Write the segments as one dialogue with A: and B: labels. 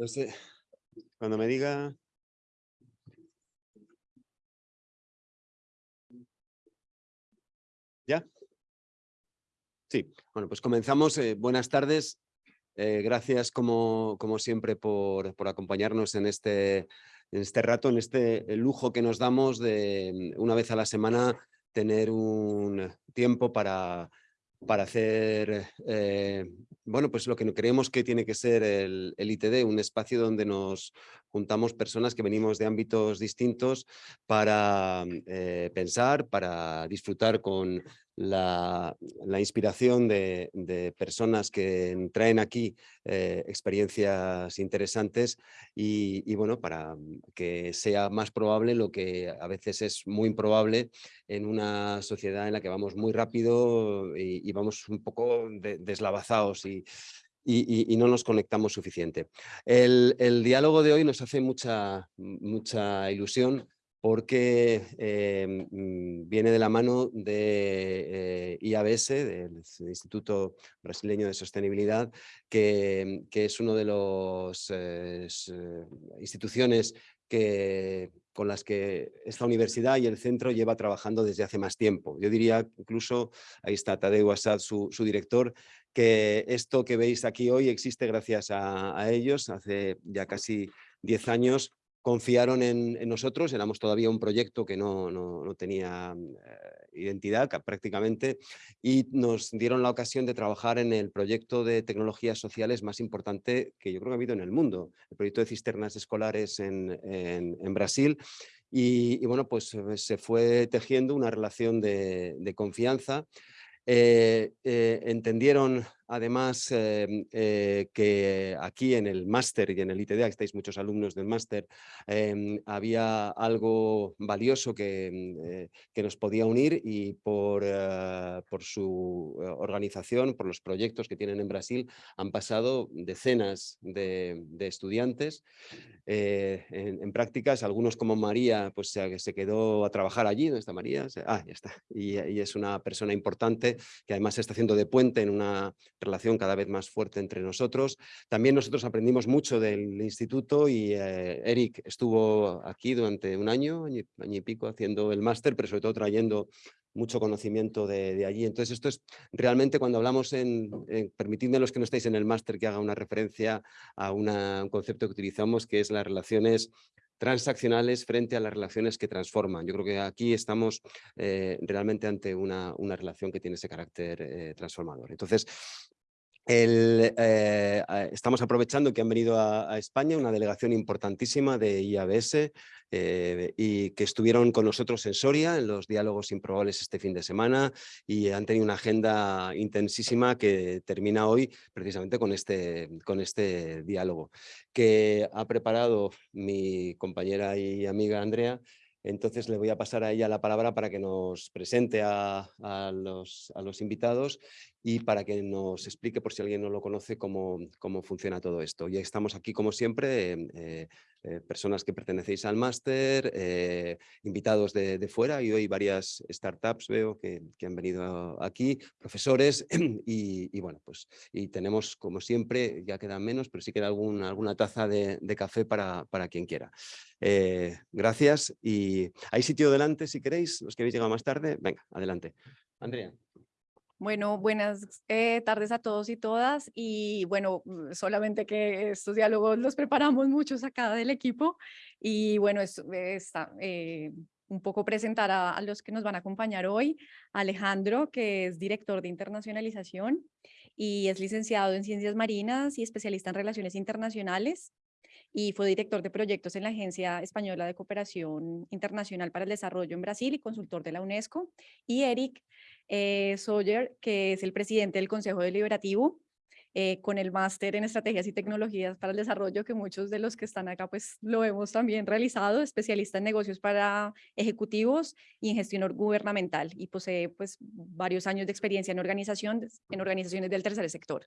A: No sé, cuando me diga... ¿Ya? Sí, bueno, pues comenzamos. Eh, buenas tardes. Eh, gracias como, como siempre por, por acompañarnos en este, en este rato, en este lujo que nos damos de una vez a la semana tener un tiempo para para hacer, eh, bueno, pues lo que creemos que tiene que ser el, ITD, un espacio donde nos juntamos personas que venimos de ámbitos distintos para eh, pensar, para disfrutar con la, inspiración de, personas que traen aquí eh, experiencias interesantes y, bueno, para que sea más probable lo que a veces es muy improbable en una sociedad en la que vamos muy rápido y, vamos un poco deslavazados y, y, no nos conectamos suficiente. El, diálogo de hoy nos hace mucha, mucha ilusión porque eh, mm, viene de la mano de eh, IABS, del Instituto Brasileño de Sostenibilidad, que, es una de las eh, instituciones que, con las que esta universidad y el centro lleva trabajando desde hace más tiempo. Yo diría incluso, ahí está Tadeu Assad, su, director, que esto que veis aquí hoy existe gracias a, ellos, hace ya casi 10 años confiaron en, nosotros, éramos todavía un proyecto que no, no, tenía eh, identidad prácticamente y nos dieron la ocasión de trabajar en el proyecto de tecnologías sociales más importante que yo creo que ha habido en el mundo, el proyecto de cisternas escolares en, en, Brasil y, bueno, pues eh, se fue tejiendo una relación de, de confianza eh, entendieron además em, eh, que aquí en el máster y en el ITDA, estáis muchos alumnos del máster, em, había algo valioso que, em, eh, que, nos podía unir y por, eh, por su organización, por los proyectos que tienen en Brasil, han pasado decenas de, estudiantes en, prácticas, algunos como María, pues se, se, quedó a trabajar allí, ¿dónde está María? Ah, ya está, y, y es una persona importante que además se está haciendo de puente en una relación cada vez más fuerte entre nosotros. También nosotros aprendimos mucho del instituto y eh, Eric estuvo aquí durante un año, año, y pico haciendo el máster, pero sobre todo trayendo mucho conocimiento de, allí. Entonces esto es realmente cuando hablamos en, permitidme los que no estáis en el máster que haga una referencia a un concepto que utilizamos que es las relaciones transaccionales frente a las relaciones que transforman. Yo creo que aquí estamos eh, realmente ante una, una, relación que tiene ese carácter eh, transformador. Entonces, eh, estamos aprovechando que han venido a, España una delegación importantísima de IABS eh, y que estuvieron con nosotros en Soria en los diálogos improbables este fin de semana y han tenido una agenda intensísima que termina hoy precisamente con este, con este diálogo que ha preparado mi compañera y amiga Andrea. Entonces le voy a pasar a ella la palabra para que nos presente a los, invitados y para que nos explique, por si alguien no lo conoce, cómo, cómo funciona todo esto. Ya estamos aquí, como siempre, eh, eh, personas que pertenecéis al máster, eh, invitados de, fuera y hoy varias startups veo que, han venido aquí, profesores y, bueno, pues y tenemos, como siempre, ya quedan menos, pero sí queda algún, alguna taza de, café para, para, quien quiera. gracias y hay sitio delante si queréis, los que habéis llegado más tarde, venga, adelante. Andrea.
B: Bueno, buenas eh, tardes a todos y todas. Y bueno, mm, solamente que estos diálogos los preparamos muchos acá del equipo. Y bueno, es, está, eh, un poco presentar a, los que nos van a acompañar hoy. Alejandro, que es director de internacionalización y es licenciado en ciencias marinas y especialista en relaciones internacionales. Y fue director de proyectos en la Agencia Española de Cooperación Internacional para el Desarrollo en Brasil y consultor de la UNESCO. Y Eric, eh, que es el presidente del Consejo Deliberativo, eh, con el máster en Estrategias y Tecnologías para el Desarrollo, que muchos de los que están acá pues lo hemos también realizado, especialista en negocios para ejecutivos y en gestión gubernamental, y posee pues varios años de experiencia en, organizaciones, en organizaciones del tercer sector.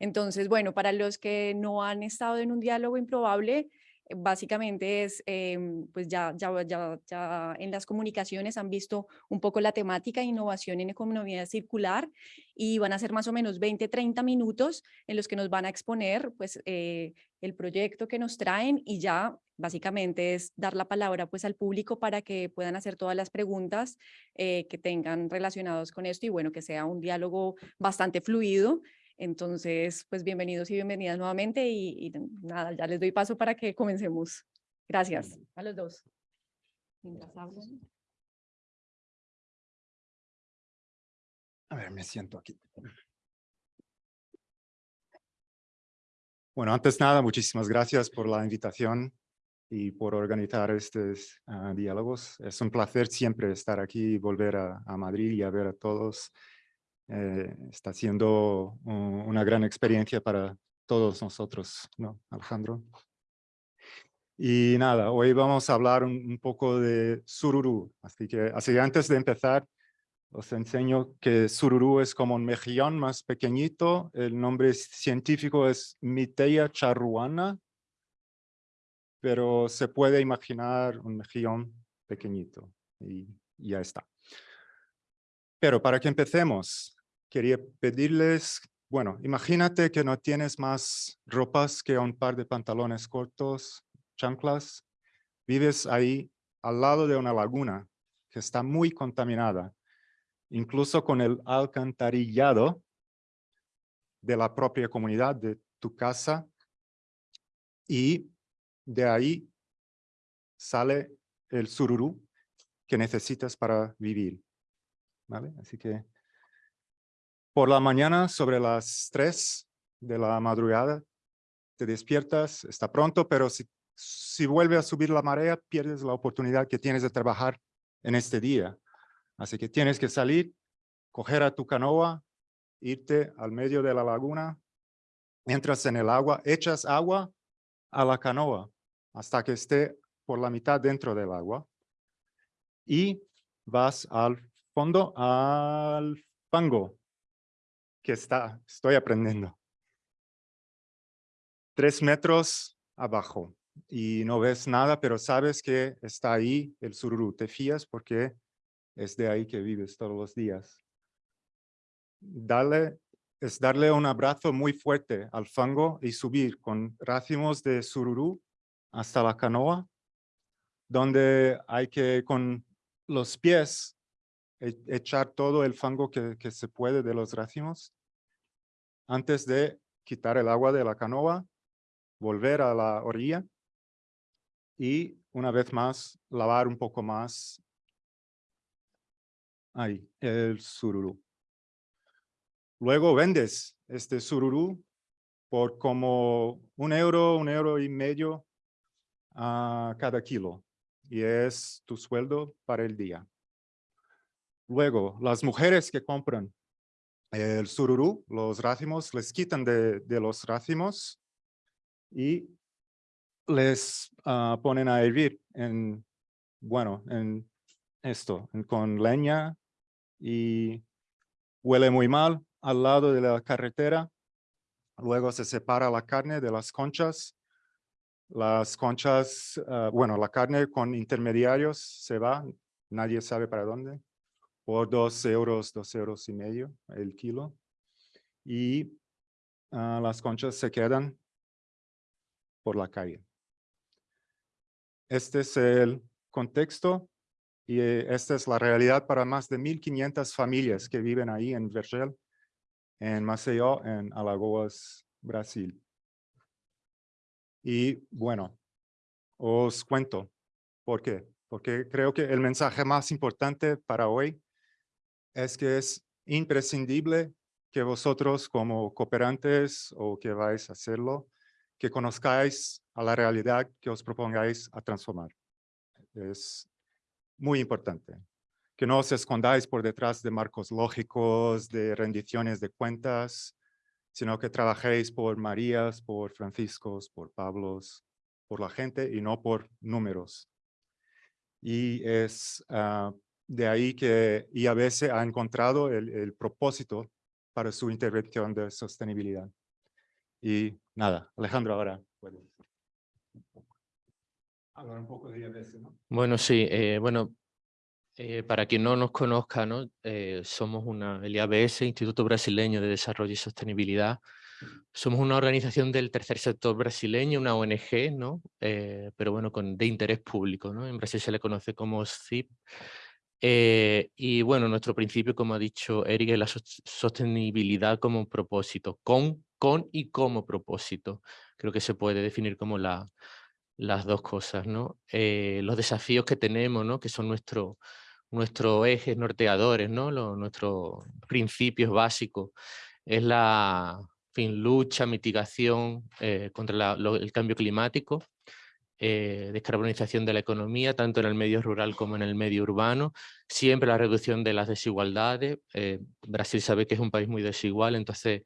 B: Entonces, bueno, para los que no han estado en un diálogo improbable, básicamente es, em, pues ya, ya, ya, ya en las comunicaciones han visto un poco la temática innovación en economía circular y van a ser más o menos 20, 30 minutos en los que nos van a exponer pues eh, el proyecto que nos traen y ya básicamente es dar la palabra pues al público para que puedan hacer todas las preguntas eh, que tengan relacionados con esto y bueno, que sea un diálogo bastante fluido entonces, pues bienvenidos y bienvenidas nuevamente y, nada, ya les doy paso para que comencemos. Gracias a los dos.
C: A ver, me siento aquí. Bueno, antes nada, muchísimas gracias por la invitación y por organizar estos ah, diálogos. Es un placer siempre estar aquí y volver a, a Madrid y a ver a todos eh, está siendo una gran experiencia para todos nosotros, ¿no, Alejandro? Y nada, hoy vamos a hablar un, poco de Sururu. Así que así antes de empezar, os enseño que Sururu es como un mejillón más pequeñito. El nombre científico es Miteia charruana, pero se puede imaginar un mejillón pequeñito y ya está. Pero para que empecemos, quería pedirles, bueno, imagínate que no tienes más ropas que un par de pantalones cortos, chanclas. Vives ahí al lado de una laguna que está muy contaminada, incluso con el alcantarillado de la propia comunidad de tu casa. Y de ahí sale el sururú que necesitas para vivir. ¿Vale? Así que por la mañana, sobre las 3 de la madrugada, te despiertas, está pronto, pero si, si vuelve a subir la marea, pierdes la oportunidad que tienes de trabajar en este día. Así que tienes que salir, coger a tu canoa, irte al medio de la laguna, entras en el agua, echas agua a la canoa hasta que esté por la mitad dentro del agua y vas al fondo, al fango, que está, estoy aprendiendo. Tres metros abajo y no ves nada, pero sabes que está ahí el sururu. Te fías porque es de ahí que vives todos los días. Dale, es darle un abrazo muy fuerte al fango y subir con racimos de sururu hasta la canoa, donde hay que con los pies e, echar todo el fango que, que se puede de los racimos antes de quitar el agua de la canoa, volver a la orilla y una vez más lavar un poco más ahí, el sururu. Luego vendes este sururu por como un euro, un euro y medio a cada kilo. Y es tu sueldo para el día. Luego, las mujeres que compran el sururu, los racimos, les quitan de, los racimos y les ah, ponen a hervir en, bueno, en esto, con leña y huele muy mal al lado de la carretera. Luego se separa la carne de las conchas. Las conchas, ah, bueno, la carne con intermediarios se va, nadie sabe para dónde por dos euros, dos euros y medio el kilo. Y ah, las conchas se quedan por la calle. Este es el contexto y eh, esta es la realidad para más de 1.500 familias que viven ahí en Vergel, en Maceió, en Alagoas, Brasil. Y bueno, os cuento por qué. Porque creo que el mensaje más importante para hoy es que es imprescindible que vosotros como cooperantes o que vais a hacerlo, que conozcáis a la realidad que os propongáis a transformar. Es muy importante. Que no os escondáis por detrás de marcos lógicos, de rendiciones de cuentas, sino que trabajéis por Marías, por Franciscos, por Pablos, por la gente y no por números. Y es uh, de ahí que IABS ha encontrado el, propósito para su intervención de sostenibilidad. Y nada, Alejandro, ahora puedes. hablar un poco de IABS, ¿no?
D: Bueno, sí, eh, bueno, eh, para quien no nos conozca, ¿no? Eh, somos una, el IABS, Instituto Brasileño de Desarrollo y Sostenibilidad. Somos una organización del tercer sector brasileño, una ONG, ¿no? pero bueno, con, de interés público. ¿no? En Brasil se le conoce como SIP. y bueno, nuestro principio, como ha dicho Eric, es la sostenibilidad como propósito, con, con y como propósito. Creo que se puede definir como la, las dos cosas, ¿no? Eh, los desafíos que tenemos, ¿no? Que son nuestros nuestros ejes norteadores, ¿no? Nuestros principios básicos. Es la fin, lucha, mitigación eh, contra el cambio climático, eh, descarbonización de la economía, tanto en el medio rural como en el medio urbano, siempre la reducción de las desigualdades. Brasil sabe que es un país muy desigual, entonces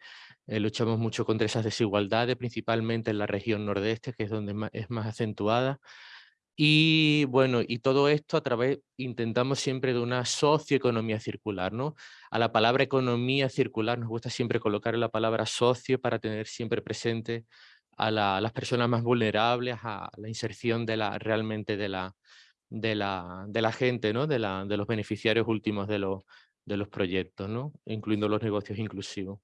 D: eh, luchamos mucho contra esas desigualdades, principalmente en la región nordeste, que es donde es más acentuada. Y bueno, y todo esto a través, intentamos siempre de una socioeconomía circular, ¿no? A la palabra economía circular nos gusta siempre colocar la palabra socio para tener siempre presente a, las personas más vulnerables, a la inserción la, realmente de la, la, la gente. De, la, los beneficiarios últimos de los, proyectos, ¿no? Incluyendo los negocios inclusivos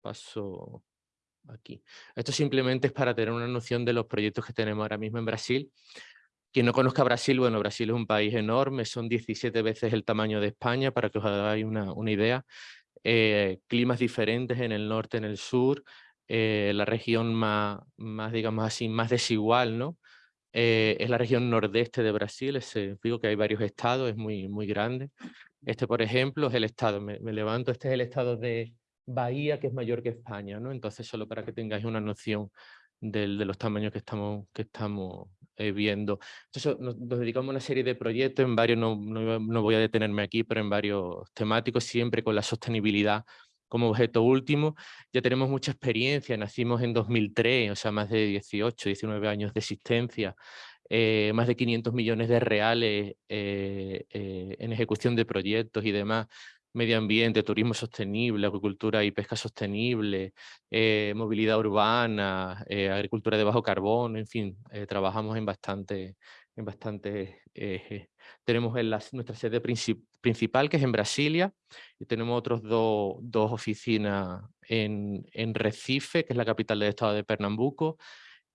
D: paso aquí. Esto simplemente es para tener una noción de los proyectos que tenemos ahora mismo en Brasil. Quien no conozca Brasil, bueno, Brasil es un país enorme, son 17 veces el tamaño de España, para que os hagáis una, una idea. Eh, climas diferentes en el norte, en el sur, eh, la región más, más, digamos así, más desigual, ¿no? Eh, es la región nordeste de Brasil, ese, digo que hay varios estados, es muy, muy grande. Este, por ejemplo, es el estado, me levanto, este es el estado de, Bahía, que es mayor que España, ¿no? Entonces, solo para que tengáis una noción de los tamaños que estamos, que estamos eh, viendo. Entonces, nos, dedicamos a una serie de proyectos, en varios, no, no, voy a detenerme aquí, pero en varios temáticos, siempre con la sostenibilidad como objeto último. Ya tenemos mucha experiencia, nacimos en 2003, o sea, más de 18, 19 años de existencia, eh, más de 500 millones de reales eh, en ejecución de proyectos y demás medio ambiente, turismo sostenible, agricultura y pesca sostenible, eh, movilidad urbana, eh, agricultura de bajo carbono, en fin, eh, trabajamos en bastante, en bastante ejes. Tenemos en nuestra sede principal, que es en Brasilia, y tenemos otros dos oficinas en, en Recife, que es la capital del estado de Pernambuco,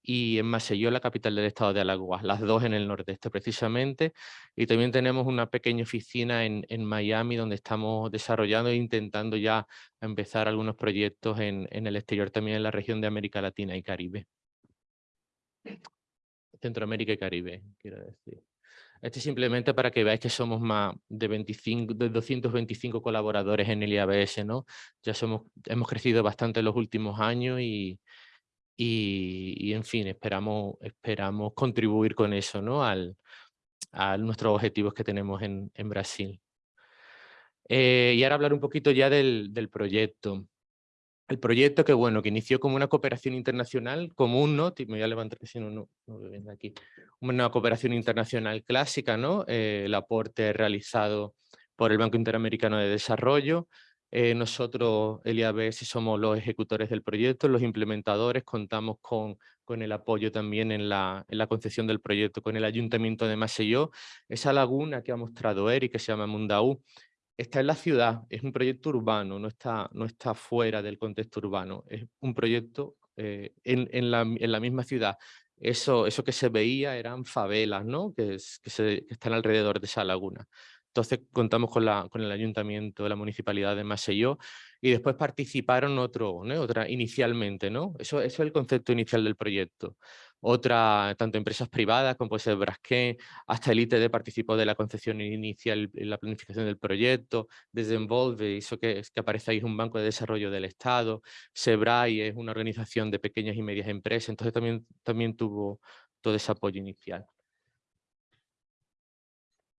D: y en Maceió, la capital del estado de Alagoas, las dos en el nordeste precisamente. Y también tenemos una pequeña oficina en, en Miami donde estamos desarrollando e intentando ya empezar algunos proyectos en, en el exterior, también en la región de América Latina y Caribe. Centroamérica y Caribe, quiero decir. Este es simplemente para que veáis que somos más de, 25, de 225 colaboradores en el IABS, ¿no? Ya somos, hemos crecido bastante en los últimos años y, y, en fin, esperamos, esperamos contribuir con eso ¿no? Al, a nuestros objetivos que tenemos en, en Brasil. Eh, y ahora hablar un poquito ya del, del, proyecto. El proyecto que, bueno, que inició como una cooperación internacional común, ¿no? Me voy a levantar si no, aquí. Una cooperación internacional clásica, ¿no? Eh, el aporte realizado por el Banco Interamericano de Desarrollo, eh, nosotros, el IABS, somos los ejecutores del proyecto, los implementadores, contamos con, con el apoyo también en la, en la concepción del proyecto con el Ayuntamiento de Maceió. Esa laguna que ha mostrado Eric, que se llama Mundaú, está en la ciudad, es un proyecto urbano, no está, no está fuera del contexto urbano, es un proyecto eh, en, en, la, en, la, misma ciudad. Eso, eso que se veía eran favelas ¿no? que, se, que están alrededor de esa laguna. Entonces contamos con, la, con el ayuntamiento la municipalidad de Maceió y después participaron otro, ¿no? otra inicialmente, ¿no? Eso, eso, es el concepto inicial del proyecto. Otra, tanto empresas privadas como puede ser hasta el ITD participó de la concepción inicial y la planificación del proyecto, desde Envolve, eso que, que ahí un banco de desarrollo del Estado, Sebrai es una organización de pequeñas y medias empresas, entonces también, también tuvo todo ese apoyo inicial.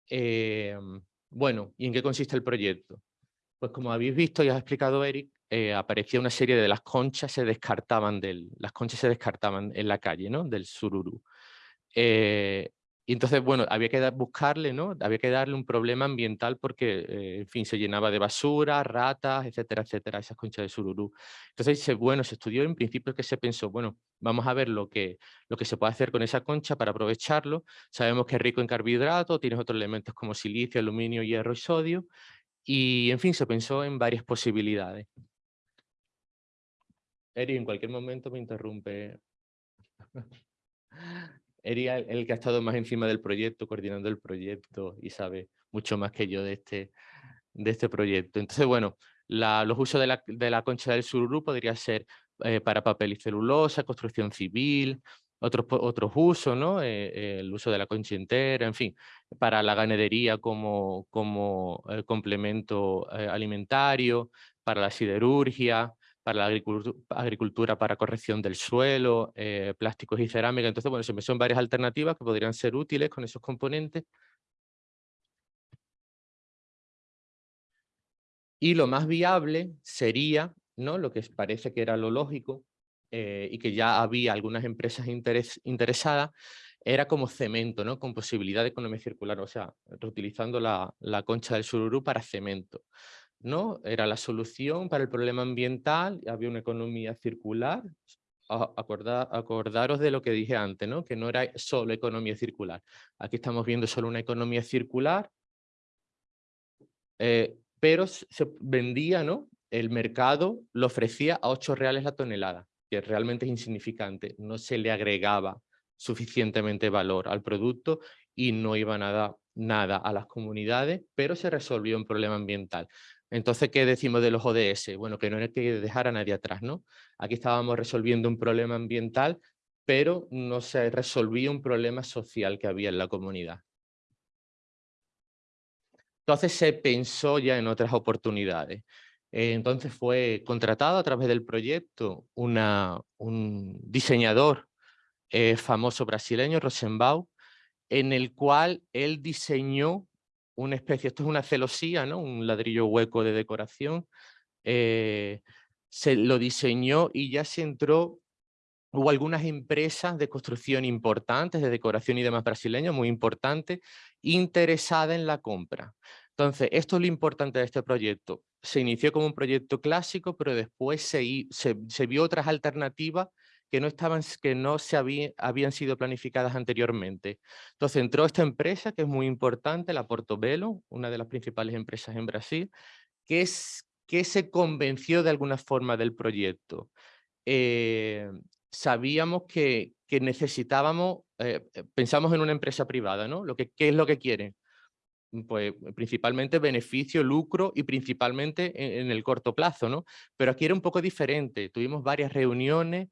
D: Em, bueno, ¿y en qué consiste el proyecto? Pues como habéis visto y has explicado Eric, eh, aparecía una serie de las conchas se descartaban las conchas se descartaban en la calle, ¿no? Del sururu. Eh, y entonces, bueno, había que buscarle, ¿no? Había que darle un problema ambiental porque, eh, en fin, se llenaba de basura, ratas, etcétera, etcétera, esas conchas de sururú. Entonces, bueno, se estudió en principio que se pensó, bueno, vamos a ver lo que, lo que se puede hacer con esa concha para aprovecharlo. Sabemos que es rico en carbohidratos, tienes otros elementos como silicio, aluminio, hierro y sodio. Y, en fin, se pensó en varias posibilidades. Eri, en cualquier momento me interrumpe. Eri es el, que ha estado más encima del proyecto, coordinando el proyecto y sabe mucho más que yo de este, de este proyecto. Entonces, bueno, los usos de la, de la concha del sururú podría ser eh, para papel y celulosa, construcción civil, otros, otros usos, ¿no? Eh, el uso de la concha entera, en fin, para la ganadería como, como eh, complemento alimentario, para la siderurgia, para la agricultu- agricultura para corrección del suelo, eh, plásticos y cerámica. Entonces, bueno, se me son varias alternativas que podrían ser útiles con esos componentes. Y lo más viable sería, ¿no? lo que parece que era lo lógico, eh, y que ya había algunas empresas interes- interesadas, era como cemento, ¿no? con posibilidad de economía circular, o sea, reutilizando la, la concha del sururú para cemento. ¿No? Era la solución para el problema ambiental, había una economía circular. Acordaros de lo que dije antes, ¿no? que no era solo economía circular. Aquí estamos viendo solo una economía circular, eh, pero se vendía, ¿no? El mercado lo ofrecía a 8 reales la tonelada, que realmente es insignificante, no se le agregaba suficientemente valor al producto y no iba nada, nada a las comunidades, pero se resolvió un problema ambiental. Entonces, ¿qué decimos de los ODS? Bueno, que no hay que dejar a nadie atrás, ¿no? Aquí estábamos resolviendo un problema ambiental, pero no se resolvía un problema social que había en la comunidad. Entonces se pensó ya en otras oportunidades. Eh, Entonces fue contratado a través del proyecto una, un diseñador eh, famoso brasileño, Rosenbaum, en el cual él diseñó una especie, esto es una celosía, ¿no? un ladrillo hueco de decoración, eh, se lo diseñó y ya se entró Hubo algunas empresas de construcción importantes, de decoración y demás brasileños, muy importantes, interesadas en la compra. Entonces, esto es lo importante de este proyecto. Se inició como un proyecto clásico, pero después se, se vio otras alternativas que no, estaban, que no se había- habían sido planificadas anteriormente. Entonces entró esta empresa que es muy importante, la Portobello, una de las principales empresas en Brasil, que, es, que se convenció de alguna forma del proyecto. Eh, sabíamos que, que necesitábamos, eh, eh, pensamos en una empresa privada, ¿no? Lo que, ¿Qué es lo que quieren? Pues principalmente beneficio, lucro y principalmente en, en el corto plazo, ¿no? Pero aquí era un poco diferente, tuvimos varias reuniones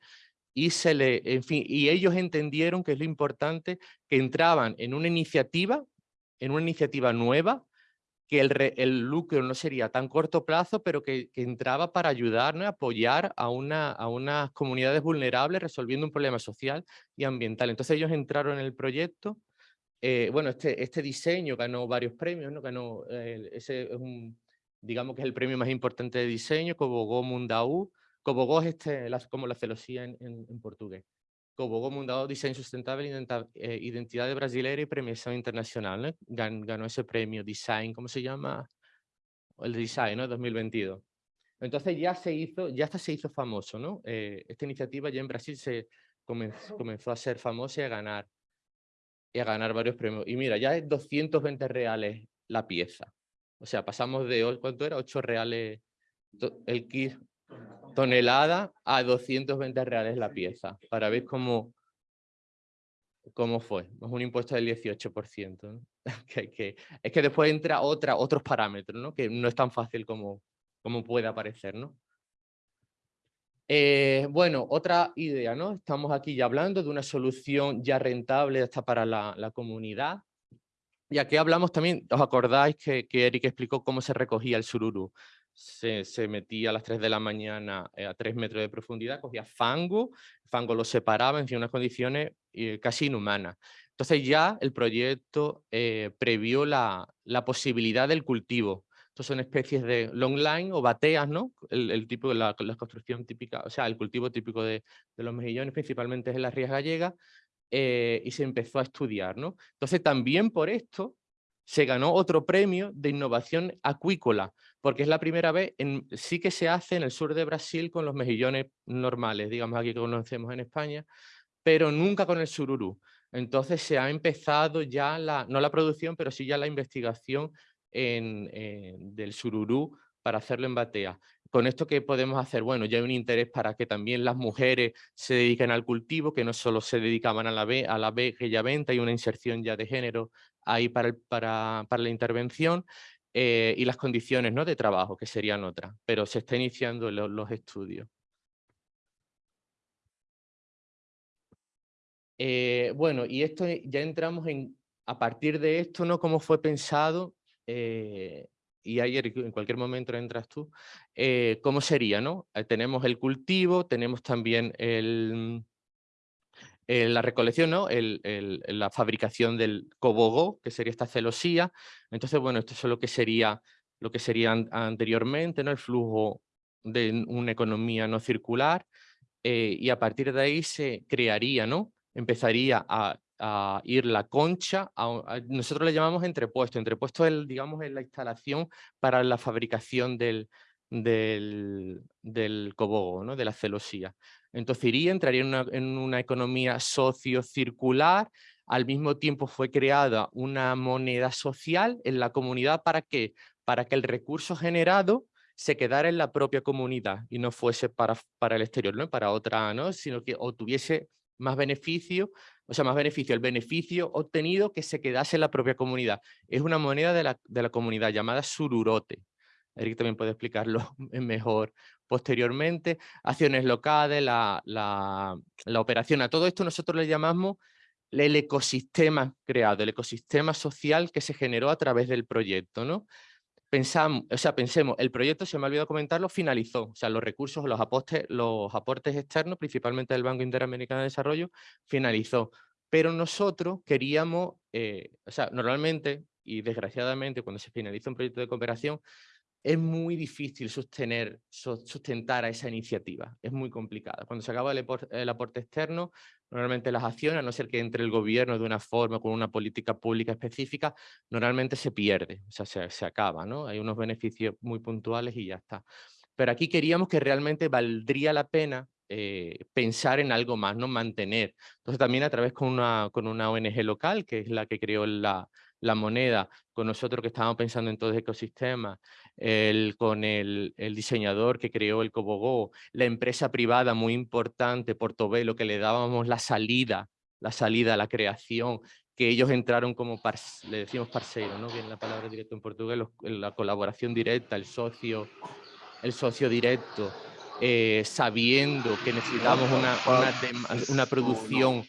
D: y se le, en fin, y ellos entendieron que es lo importante que entraban en una iniciativa, en una iniciativa nueva, que el, re- el lucro no sería tan corto plazo, pero que, que entraba para ayudar, ¿no? apoyar a, una, a unas comunidades vulnerables resolviendo un problema social y ambiental. Entonces ellos entraron en el proyecto. eh, bueno, este, este diseño ganó varios premios, ¿no? Ganó, eh, ese es un, digamos que es el premio más importante de diseño, Cobogó Mundaú. Cobogó es este, la- como la celosía en, en, en portugués. Cobogó Diseño Sustentable, eh, Identidad Brasileira y Premiación Internacional. ¿no? Gan- ganó ese premio Design, ¿cómo se llama? El de Design, ¿no? 2022. Entonces ya se hizo, ya hasta se hizo famoso, ¿no? Eh, esta iniciativa ya en Brasil se comenzó, comenzó a ser famosa y a ganar, y a ganar varios premios. Y mira, ya es 220 reales la pieza. O sea, pasamos de, ¿cuánto era? 8 reales el kit tonelada a 220 reales la pieza, para ver cómo, cómo fue. Es un impuesto del 18%. ¿no? que, que- es que después entra otra, otros parámetros, ¿no? que no es tan fácil como, como puede aparecer. ¿no? Eh, bueno, otra idea, ¿no? Estamos aquí ya hablando de una solución ya rentable hasta para la, la comunidad. Y aquí hablamos también, ¿os acordáis que, que Eric explicó cómo se recogía el sururu? Se, se metía a las 3 de la mañana eh, a 3 metros de profundidad, cogía fango, fango lo separaba en unas condiciones eh, casi inhumanas. Entonces ya el proyecto eh, previó la, la posibilidad del cultivo. Estos son especies de long line o bateas, ¿no? El, el tipo la, la construcción típica, o sea, el cultivo típico de, de los mejillones, principalmente en las rías gallegas, eh, y se empezó a estudiar. ¿no? Entonces también por esto se ganó otro premio de innovación acuícola, porque es la primera vez, en, sí que se hace en el sur de Brasil con los mejillones normales, digamos aquí que conocemos en España, pero nunca con el sururú. Entonces se ha empezado ya, la, no la producción, pero sí ya la investigación en, del sururú para hacerlo en batea. Con esto, ¿qué podemos hacer? Bueno, ya hay un interés para que también las mujeres se dediquen al cultivo, que no solo se dedicaban a la, a la ya venta, hay una inserción ya de género ahí para, para, para la intervención, eh, y las condiciones ¿no? de trabajo, que serían otras, pero se está iniciando los estudios. Eh, bueno, y esto ya entramos en, a partir de esto, ¿no? Cómo fue pensado, eh, y ayer en cualquier momento entras tú, cómo sería, ¿no? tenemos el cultivo, tenemos también el, la recolección, ¿no? El, la fabricación del cobogó, que sería esta celosía. Entonces, bueno, esto es lo que sería, lo que sería anteriormente, ¿no? El flujo de una economía no circular. y a partir de ahí se crearía, ¿no? empezaría a, ir la concha, nosotros le llamamos entrepuesto, entrepuesto es, digamos, es la instalación para la fabricación del, del, del cobogo, ¿no? de la celosía. Entonces iría, entraría en una, economía sociocircular, al mismo tiempo fue creada una moneda social en la comunidad, ¿para qué? Para que el recurso generado se quedara en la propia comunidad y no fuese para, para el exterior, ¿no? para otra, ¿no? sino que o tuviese más beneficio, o sea, más beneficio, el beneficio obtenido que se quedase en la propia comunidad. Es una moneda de la, de la comunidad llamada sururote. Eric también puede explicarlo mejor posteriormente. Acciones locales, la, la, operación. A todo esto nosotros le llamamos el ecosistema creado, el ecosistema social que se generó a través del proyecto. ¿no? pensamos, o sea, pensemos, el proyecto, se me ha olvidado comentarlo, finalizó. O sea, los recursos, los aportes, los aportes externos, principalmente del Banco Interamericano de Desarrollo, finalizó. Pero nosotros queríamos, eh, o sea, normalmente y desgraciadamente cuando se finaliza un proyecto de cooperación, es muy difícil sostener, sustentar a esa iniciativa, es muy complicada. Cuando se acaba el, aporte externo, normalmente las acciones, a no ser que entre el gobierno de una forma, con una política pública específica, normalmente se pierde, o sea, se, se acaba, ¿no? Hay unos beneficios muy puntuales y ya está. Pero aquí queríamos que realmente valdría la pena eh, pensar en algo más, no mantener. Entonces también a través con una, con una ONG local, que es la que creó la, la moneda, con nosotros que estábamos pensando en todo el ecosistema, el, con el, el, diseñador que creó el Cobogó, la empresa privada muy importante, Portobelo, que le dábamos la salida, la salida a la creación, que ellos entraron como, le decimos parceiro, ¿no? Viene la palabra directo en portugués, la colaboración directa, el socio, el socio directo, eh, sabiendo que necesitamos una, una, una producción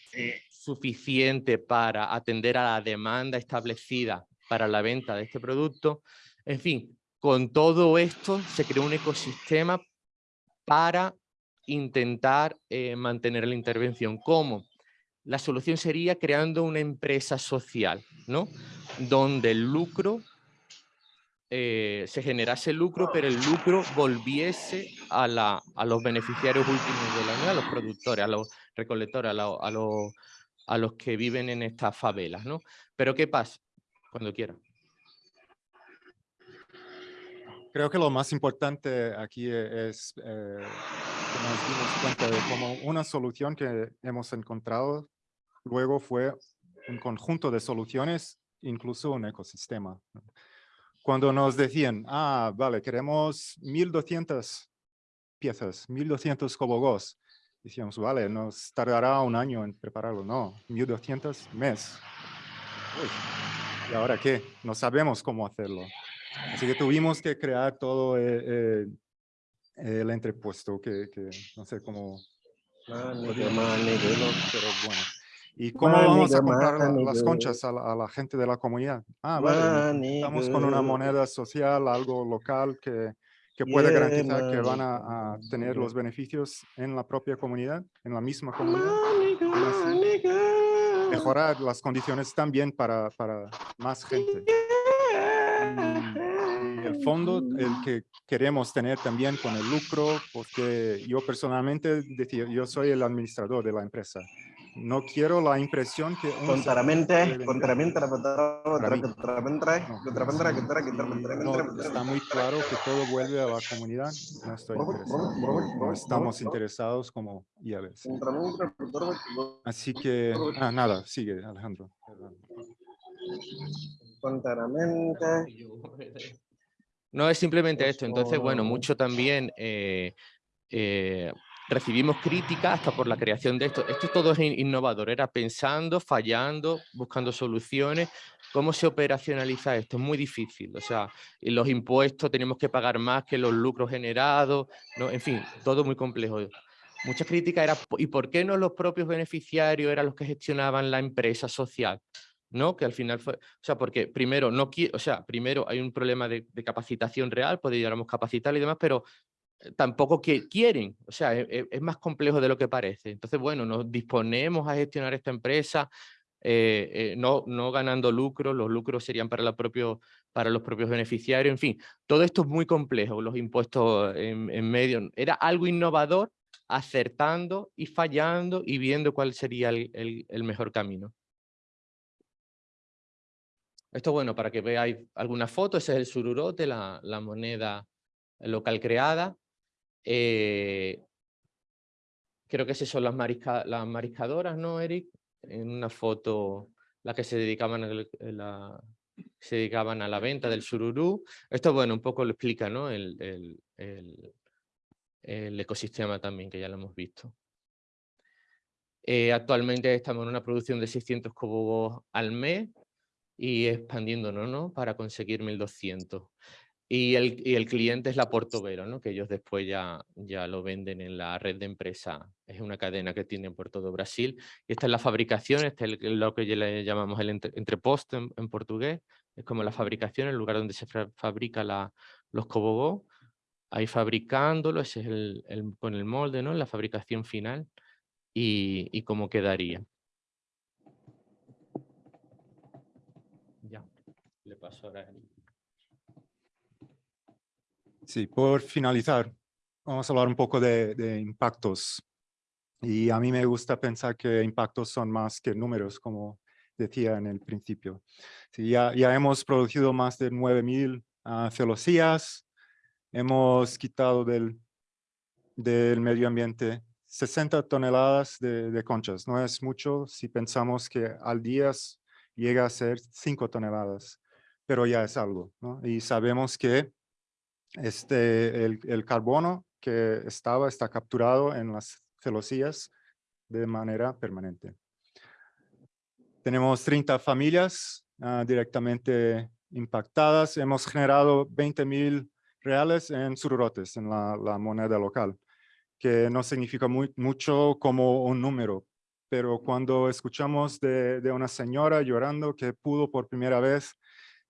D: suficiente para atender a la demanda establecida para la venta de este producto. En fin, con todo esto se creó un ecosistema para intentar eh, mantener la intervención. ¿Cómo? La solución sería creando una empresa social, ¿no? Donde el lucro, eh, se generase lucro, pero el lucro volviese a, la, a los beneficiarios últimos de la unión, a los productores, a los recolectores, a, a los a los que viven en estas favelas, ¿no? Pero ¿qué pasa? Cuando quiera.
C: Creo que lo más importante aquí es eh, que nos dimos cuenta de cómo una solución que hemos encontrado luego fue un conjunto de soluciones, incluso un ecosistema. Cuando nos decían, ah, vale, queremos 1200 piezas, 1200 cobogos, decíamos, vale, nos tardará un año en prepararlo. No, 1200 mes. ¿Y ahora qué? No sabemos cómo hacerlo. Así que tuvimos que crear todo eh, eh, el entrepuesto, que, que, no sé cómo... pero bueno. ¿Y cómo vamos a comprar las conchas a la, gente de la comunidad? Ah, vale, estamos con una moneda social, algo local que que puede garantizar que van a, tener los beneficios en la propia comunidad, en la misma comunidad. mejorar las condiciones también para, para más gente. Y el fondo, el que queremos tener también con el lucro, porque yo personalmente decía, yo soy el administrador de la empresa. No quiero la impresión que... un
E: Contramente, contramente,
C: No, está muy claro que todo vuelve a la comunidad. No estoy interesado. No estamos interesados como IABs. Así que, ah, nada, sigue Alejandro.
E: Contramente.
D: No es simplemente esto. Entonces, bueno, mucho también eh, eh, recibimos críticas hasta por la creación de esto. Esto todo es in- innovador, era pensando, fallando, buscando soluciones. ¿Cómo se operacionaliza esto? Es muy difícil. O sea, los impuestos tenemos que pagar más que los lucros generados. ¿no? En fin, todo muy complejo. Muchas críticas era, "Po- ¿y por qué no los propios beneficiarios eran los que gestionaban la empresa social? ¿no? Que al final fue, o sea, porque primero no o sea, primero hay un problema de, de capacitación real, podríamos capacitar y demás, pero tampoco que quieren, o sea, e- e- es, más complejo de lo que parece. Entonces, bueno, nos disponemos a gestionar esta empresa, eh, eh, no, no ganando lucros, los lucros serían para, los propios beneficiarios, en fin, todo esto es muy complejo, los impuestos en, medio, era algo innovador, acertando y fallando y viendo cuál sería el- mejor camino. Esto, bueno, para que veáis alguna foto, ese es el sururote, la moneda local creada. Eh, creo que esas son las, marisca- mariscadoras, ¿no, Eric? En una foto, las que se dedicaban, a la venta del sururú. Esto, bueno, un poco lo explica, ¿no? El, ecosistema también, que ya lo hemos visto. Eh, actualmente estamos en una producción de 600 cobos al mes y expandiéndonos ¿no? para conseguir 1200. Y el, y el cliente es la Portobelo, ¿no? que ellos después ya, ya lo venden en la red de empresa. Es una cadena que tienen por todo Brasil. Y esta es la fabricación, este es el- lo que le llamamos el entre- entreposto en, en portugués. Es como la fabricación, el lugar donde se fabrica la, los cobogó. Ahí fabricándolo, ese es el, el- con el molde, ¿no? la fabricación final. Y, y cómo quedaría. Ya, le paso ahora. a Eric.
C: Sí, por finalizar, vamos a hablar un poco de, de impactos. Y a mí me gusta pensar que impactos son más que números, como decía en el principio. Sí, ya, ya hemos producido más de 9.000 ah, celosías, hemos quitado del, del medio ambiente 60 toneladas de, de conchas. No es mucho si pensamos que al día llega a ser 5 toneladas, pero ya es algo. ¿no? Y sabemos que este, el, el carbono que estaba, está capturado en las celosías de manera permanente. Tenemos 30 familias ah, directamente impactadas. Hemos generado 20 mil reales en sururotes, en la, moneda local, que no significa mucho como un número, pero cuando escuchamos de, de una señora llorando que pudo por primera vez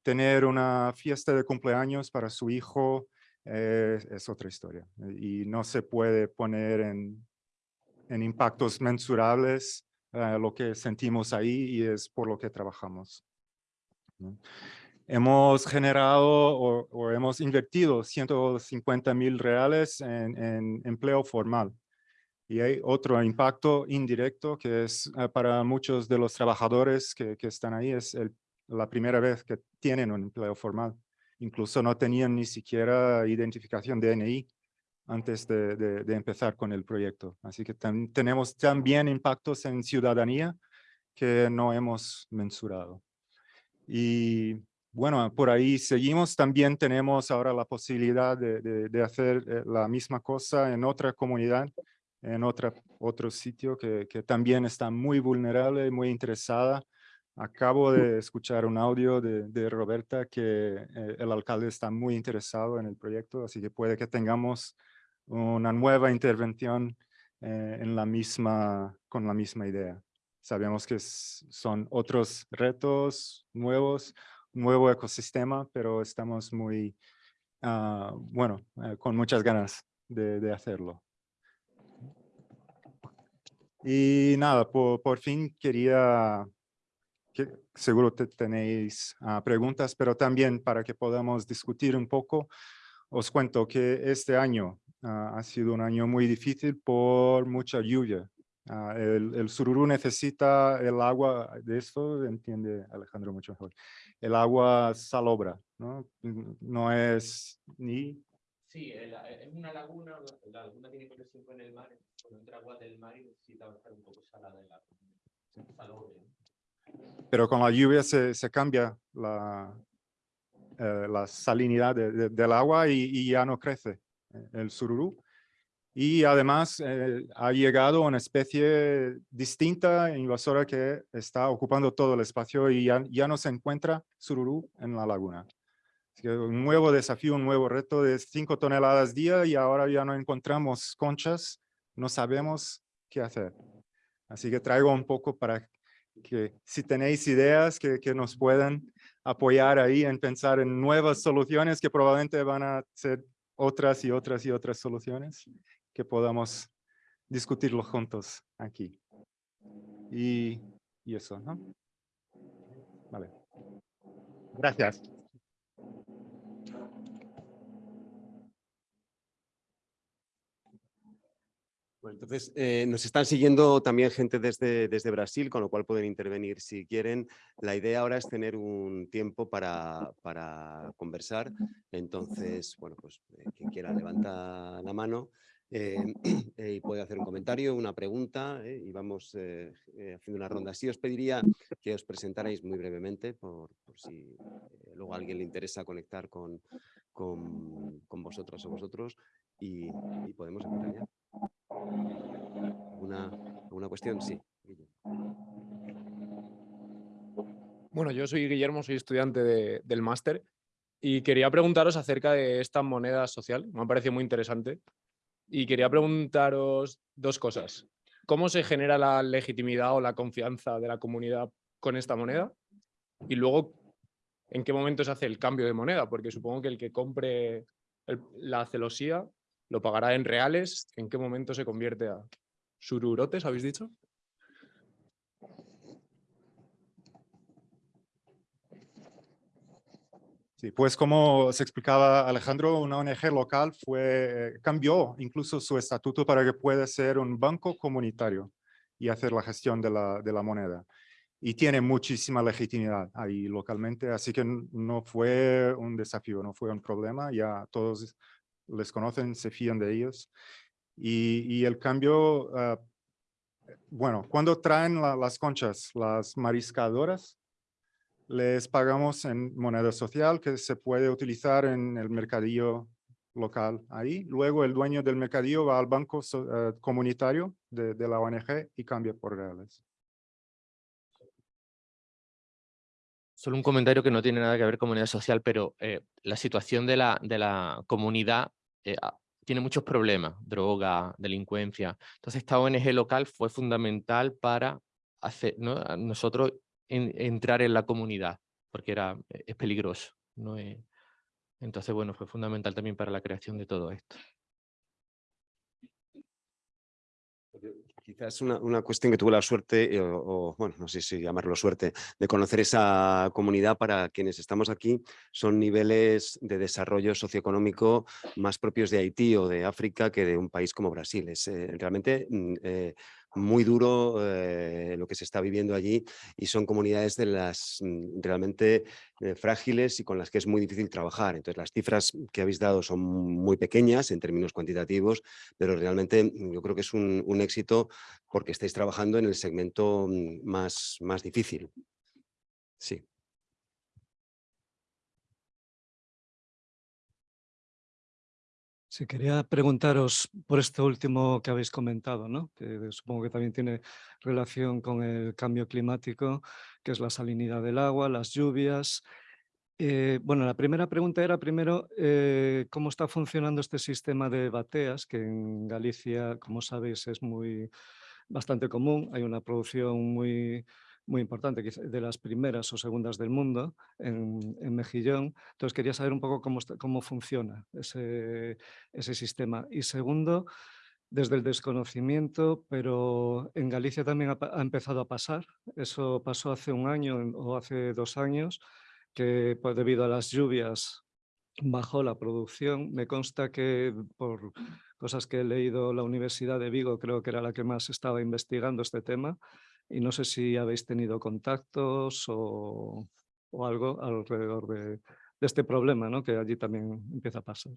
C: tener una fiesta de cumpleaños para su hijo, eh, es otra historia. Y no se puede poner en, en impactos mensurables eh, lo que sentimos ahí y es por lo que trabajamos. ¿no? Hemos generado o, o hemos invertido 150 mil reales en, en empleo formal. Y hay otro impacto indirecto que es eh, para muchos de los trabajadores que, que están ahí, es el- la primera vez que tienen un empleo formal. Incluso no tenían ni siquiera identificación DNI antes de, empezar con el proyecto. Así que tenemos también impactos en ciudadanía que no hemos mensurado. Y bueno, por ahí seguimos. También tenemos ahora la posibilidad de, hacer eh, la misma cosa en otra comunidad, en otra, otro sitio que también está muy vulnerable, muy interesada. Acabo de escuchar un audio de, de Roberta que eh, el alcalde está muy interesado en el proyecto, así que puede que tengamos una nueva intervención eh, en la misma, con la misma idea. Sabemos que s- son otros retos nuevos, nuevo ecosistema, pero estamos muy, ah, bueno, eh, con muchas ganas de, de hacerlo. Y nada, por, por fin quería, que seguro te tenéis ah, preguntas, pero también para que podamos discutir un poco, os cuento que este año ah, ha sido un año muy difícil por mucha lluvia. Ah, el, el sururú necesita el agua, de esto entiende Alejandro mucho mejor, el agua salobra, ¿no? No es ni...
D: Sí, es una laguna, la laguna tiene conexión con el mar, cuando entra agua del mar y necesita estar un poco salada el agua.
C: Pero con la lluvia se, se cambia la, eh, la salinidad de- de- del agua y, y ya no crece eh, el sururú. Y además eh, ha llegado una especie distinta, invasora, que está ocupando todo el espacio y ya, ya no se encuentra sururú en la laguna. Así que un nuevo desafío, un nuevo reto de 5 toneladas día y ahora ya no encontramos conchas, no sabemos qué hacer. Así que traigo un poco para que si tenéis ideas que, que nos puedan apoyar ahí en pensar en nuevas soluciones que probablemente van a ser otras y otras y otras soluciones que podamos discutirlo juntos aquí. Y, y eso, ¿no? Vale. Gracias.
A: Bueno, entonces, eh, nos están siguiendo también gente desde, desde Brasil, con lo cual pueden intervenir si quieren. La idea ahora es tener un tiempo para, para conversar. Entonces, bueno, pues eh, quien quiera levanta la mano eh, y puede hacer un comentario, una pregunta y vamos haciendo una ronda. Sí os pediría que os presentarais muy brevemente por, por si luego a alguien le interesa conectar con, con, con vosotras o vosotros y, y podemos empezar ya. ¿Alguna, alguna cuestión? Sí.
E: Bueno, yo soy Guillermo, soy estudiante de- del máster y quería preguntaros acerca de esta moneda social. Me ha parecido muy interesante. Y quería preguntaros dos cosas. ¿Cómo se genera la legitimidad o la confianza de la comunidad con esta moneda? Y luego, ¿en qué momento se hace el cambio de moneda? Porque supongo que el que compre la celosía lo pagará en reales. ¿En qué momento se convierte a sururotes, habéis dicho?
C: Sí, pues como se explicaba Alejandro, una ONG local fue, eh, cambió incluso su estatuto para que pueda ser un banco comunitario y hacer la gestión de la, de la moneda. Y tiene muchísima legitimidad ahí localmente, así que no fue un desafío, no fue un problema, ya todos les conocen, se fían de ellos. Y, y el cambio, ah, bueno, cuando traen la- las conchas, las mariscadoras, les pagamos en moneda social que se puede utilizar en el mercadillo local ahí. Luego el dueño del mercadillo va al banco so- eh, comunitario de, de la ONG y cambia por reales.
D: Solo un comentario que no tiene nada que ver con moneda social, pero eh, la situación de la, de la comunidad eh, ah, tiene muchos problemas, droga, delincuencia. Entonces esta ONG local fue fundamental para hacer, nosotros en- entrar en la comunidad, porque era, eh, es peligroso. ¿no? Eh, entonces, bueno, fue fundamental también para la creación de todo esto.
A: Quizás una, una cuestión que tuve la suerte, eh, o, bueno, no sé si llamarlo suerte, de conocer esa comunidad para quienes estamos aquí, son niveles de desarrollo socioeconómico más propios de Haití o de África que de un país como Brasil. Es eh, realmente mm, eh, muy duro eh, lo que se está viviendo allí y son comunidades de las mm, realmente eh, frágiles y con las que es muy difícil trabajar. Entonces las cifras que habéis dado son muy pequeñas en términos cuantitativos, pero realmente mm, yo creo que es un, un éxito porque estáis trabajando en el segmento mm, más, más difícil. Sí.
F: Quería preguntaros por esto último que habéis comentado, ¿no? que supongo que también tiene relación con el cambio climático, que es la salinidad del agua, las lluvias. Eh, bueno, la primera pregunta era primero eh, cómo está funcionando este sistema de bateas, que en Galicia, como sabéis, es muy bastante común. Hay una producción muy, muy importante, de las primeras o segundas del mundo en, en Mejillón. Entonces quería saber un poco cómo, cómo funciona ese, ese sistema. Y segundo, desde el desconocimiento, pero en Galicia también ha, ha empezado a pasar. Eso pasó hace un año o hace dos años, que pues, debido a las lluvias bajó la producción. Me consta que por cosas que he leído la Universidad de Vigo, creo que era la que más estaba investigando este tema, y no sé si habéis tenido contactos o, o algo alrededor de, este problema, ¿no? que allí también empieza a pasar.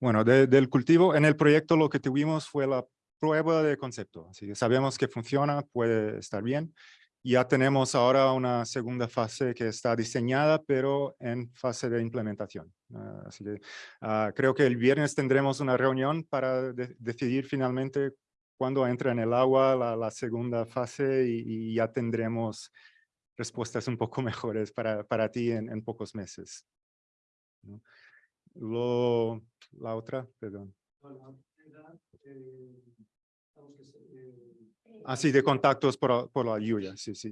C: Bueno, de- del cultivo, en el proyecto lo que tuvimos fue la prueba de concepto. Así que sabemos que funciona, puede estar bien. Ya tenemos ahora una segunda fase que está diseñada, pero en fase de implementación. Ah, así que ah, creo que el viernes tendremos una reunión para de- decidir finalmente cuándo entra en el agua la, la segunda fase y, y ya tendremos respuestas un poco mejores para, para ti en, en pocos meses. ¿no? Lo, la otra, perdón. Así de contactos por, por la lluvia, sí, sí.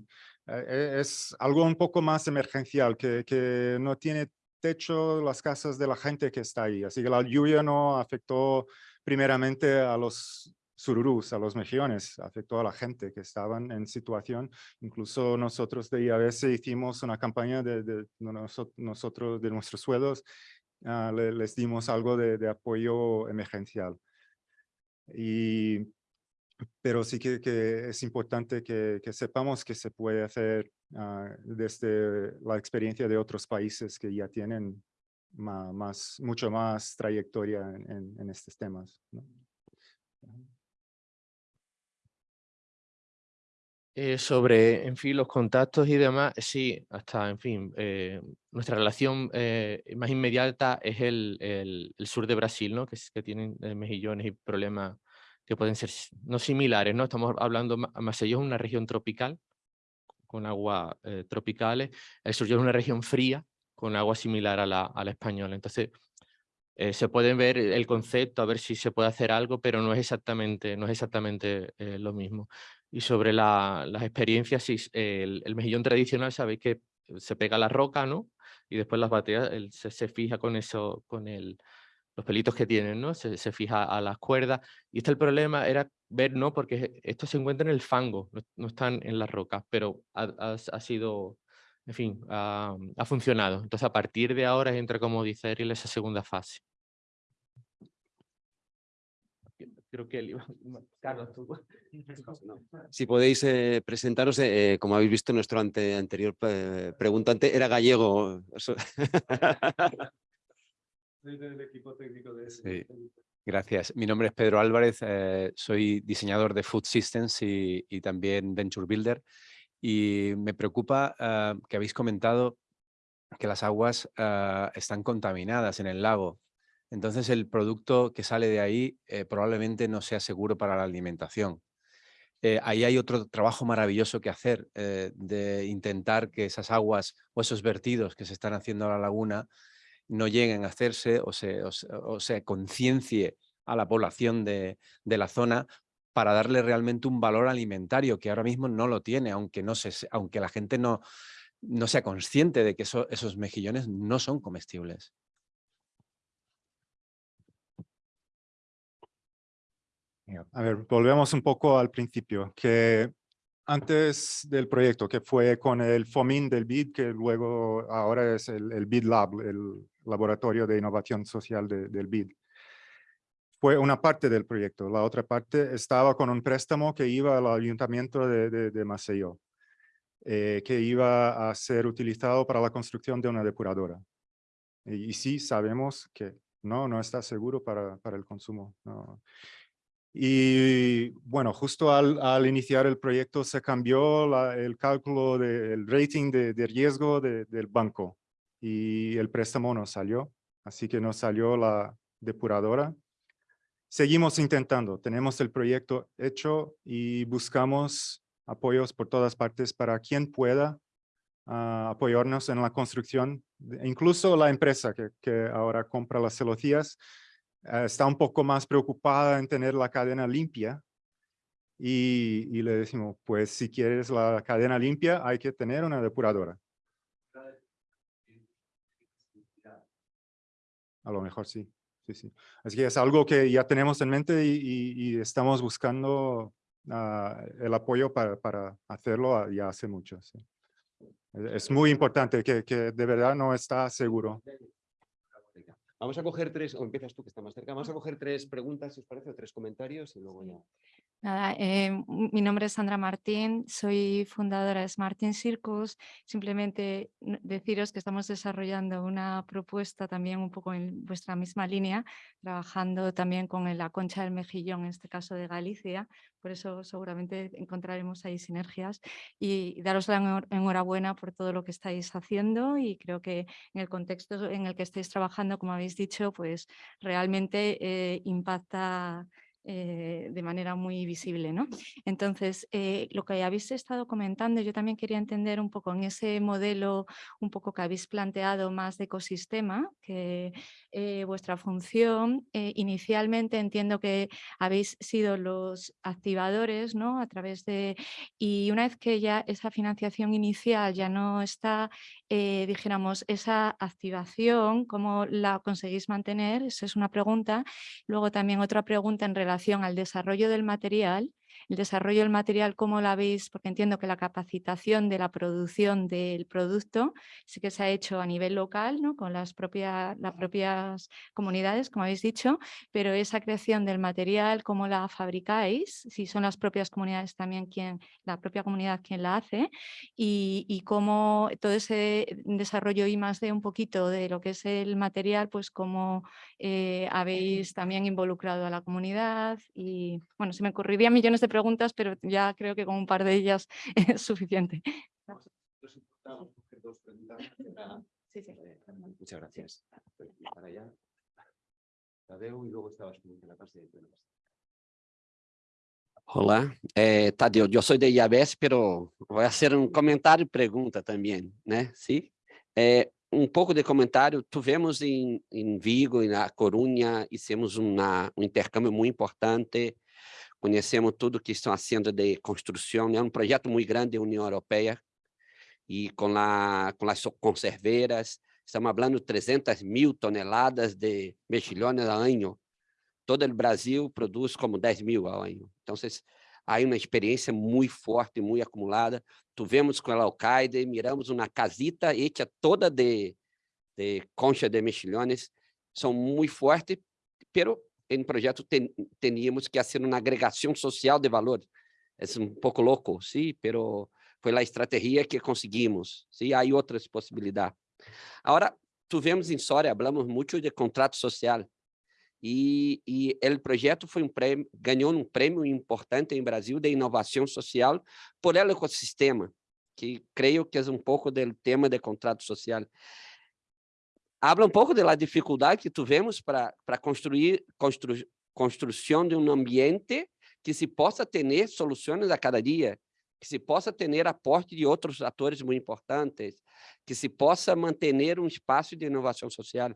C: Eh, eh, es algo un poco más emergencial, que, que no tiene techo las casas de la gente que está ahí. Así que la lluvia no afectó primeramente a los sururús, a los mejillones, afectó a la gente que estaban en situación. Incluso nosotros de IABS hicimos una campaña de, de, de noso- nosotros, de nuestros suelos, ah, le- les dimos algo de, de apoyo emergencial. Y pero sí que, que es importante que, que sepamos que se puede hacer ah, desde la experiencia de otros países que ya tienen ma- más, mucho más trayectoria en, en- en estos temas. ¿no?
D: Eh, sobre, en fin, los contactos y demás, sí, hasta, en fin, eh, nuestra relación eh, más inmediata es el, el- el sur de Brasil, ¿no? Que, es- que tienen eh, mejillones y problemas que pueden ser no similares, ¿no? Estamos hablando, Ma- Maceió es una región tropical, con aguas eh, tropicales, el sur es una región fría, con agua similar a la, a la española. Entonces, eh, se puede ver el concepto, a ver si se puede hacer algo, pero no es exactamente, no es exactamente eh, lo mismo. Y sobre la- las experiencias, el, mejillón tradicional, sabéis que se pega la roca, ¿no? Y después las bateas, se, se fija con eso, con el, los pelitos que tienen, ¿no? Se, se fija a las cuerdas. Y este el problema era ver, ¿no? Porque esto se encuentra en el fango, no, no están en las rocas, pero ha, ha- ha sido, en fin, ha, ha funcionado. Entonces, a partir de ahora entra, como dice Ariel, esa segunda fase. Creo que él iba... Carlos, tú.
A: Si podéis eh, presentaros, eh, como habéis visto, nuestro ante- anterior eh, preguntante era gallego.
G: Gracias. Mi nombre es Pedro Álvarez, eh, soy diseñador de Food Systems y, también Venture Builder. Y me preocupa ah, que habéis comentado que las aguas ah, están contaminadas en el lago. Entonces el producto que sale de ahí eh, probablemente no sea seguro para la alimentación. Eh, ahí hay otro trabajo maravilloso que hacer, eh, de intentar que esas aguas o esos vertidos que se están haciendo a la laguna no lleguen a hacerse o se, o se, o conciencie a la población de, de la zona para darle realmente un valor alimentario que ahora mismo no lo tiene, aunque, no se, aunque la gente no, no sea consciente de que eso- esos mejillones no son comestibles.
C: A ver, volvemos un poco al principio, que antes del proyecto, que fue con el FOMIN del BID, que luego ahora es el, el BID Lab, el Laboratorio de Innovación Social de- del BID. Fue una parte del proyecto. La otra parte estaba con un préstamo que iba al ayuntamiento de, de, de Maceió, eh, que iba a ser utilizado para la construcción de una depuradora. Y, y sí, sabemos que no, no está seguro para, para el consumo. no. Y bueno, justo al, al iniciar el proyecto se cambió la- el cálculo del rating de, de riesgo de- del banco y el préstamo no salió, así que no salió la depuradora. Seguimos intentando, tenemos el proyecto hecho y buscamos apoyos por todas partes para quien pueda ah, apoyarnos en la construcción, de- incluso la empresa que, ahora compra las celosías eh, está un poco más preocupada en tener la cadena limpia y, y le decimos, pues si quieres la cadena limpia hay que tener una depuradora. A lo mejor sí, sí, sí. Así que es algo que ya tenemos en mente y, y- y estamos buscando ah, el apoyo para, para hacerlo ya hace mucho. sí. Es muy importante que, que de verdad no está seguro.
A: Vamos a coger tres, o empiezas tú que está más cerca, vamos a coger tres preguntas, si os parece, o tres comentarios y luego ya.
H: Nada, eh, mi nombre es Sandra Martín, soy fundadora de Smart in Circus. Simplemente deciros que estamos desarrollando una propuesta también un poco en vuestra misma línea, trabajando también con la concha del mejillón, en este caso de Galicia. Por eso seguramente encontraremos ahí sinergias y daros la enhorabuena por todo lo que estáis haciendo y creo que en el contexto en el que estáis trabajando, como habéis dicho, pues realmente eh, impacta eh, de manera muy visible. ¿no? Entonces, eh, lo que habéis estado comentando, yo también quería entender un poco en ese modelo un poco que habéis planteado más de ecosistema, que eh, vuestra función, inicialmente entiendo que habéis sido los activadores ¿no? a través de, y una vez que ya esa financiación inicial ya no está, dijéramos, esa activación, ¿cómo la conseguís mantener? Esa es una pregunta. Luego también otra pregunta en relación relación al desarrollo del material el desarrollo del material, ¿cómo la veis? Porque entiendo que la capacitación de la producción del producto sí que se ha hecho a nivel local, ¿no? con las, propias, las propias comunidades, como habéis dicho, pero esa creación del material, ¿cómo la fabricáis? Si son las propias comunidades también quien, la propia comunidad quien la hace y, y cómo todo ese desarrollo y más de un poquito de lo que es el material, pues cómo eh, habéis también involucrado a la comunidad y bueno, se me ocurrirían millones de preguntas pero ya creo que con un par de ellas es suficiente.
A: Muchas gracias.
I: Hola, eh, Tadeu, yo soy de IABS, pero voy a hacer un comentario y pregunta también, ¿no? ¿Sí? Eh, um pouco de comentário, tivemos em, em Vigo e na Corunha, hicimos uma, um intercâmbio muito importante conhecemos tudo que estão fazendo de construção, é um projeto muito grande da União Europeia, e com, a, com as conserveiras, estamos falando de 300 mil toneladas de mexilhões ao ano. Todo o Brasil produz como 10 mil ao ano. Então, há uma experiência muito forte, muito acumulada. Tivemos com a Alcaide, miramos uma casita hecha toda de, de concha de mexilhões, são muito fortes, pero em projeto ten, teníamos que fazer uma agregação social de valor. É um pouco louco, sim, pero foi a estratégia que conseguimos. Sim, há outras possibilidades. Agora, tivemos em Soria, falamos muito de contrato social. E, e o projeto foi um prêmio, ganhou um prêmio importante em Brasil de inovação social por el ecossistema, que creio que é um pouco do tema de contrato social habla um pouco da dificuldade que tivemos para construir constru, construção de um ambiente que se possa ter soluções a cada dia, que se possa ter aporte de outros atores muito importantes, que se possa manter um espaço de inovação social.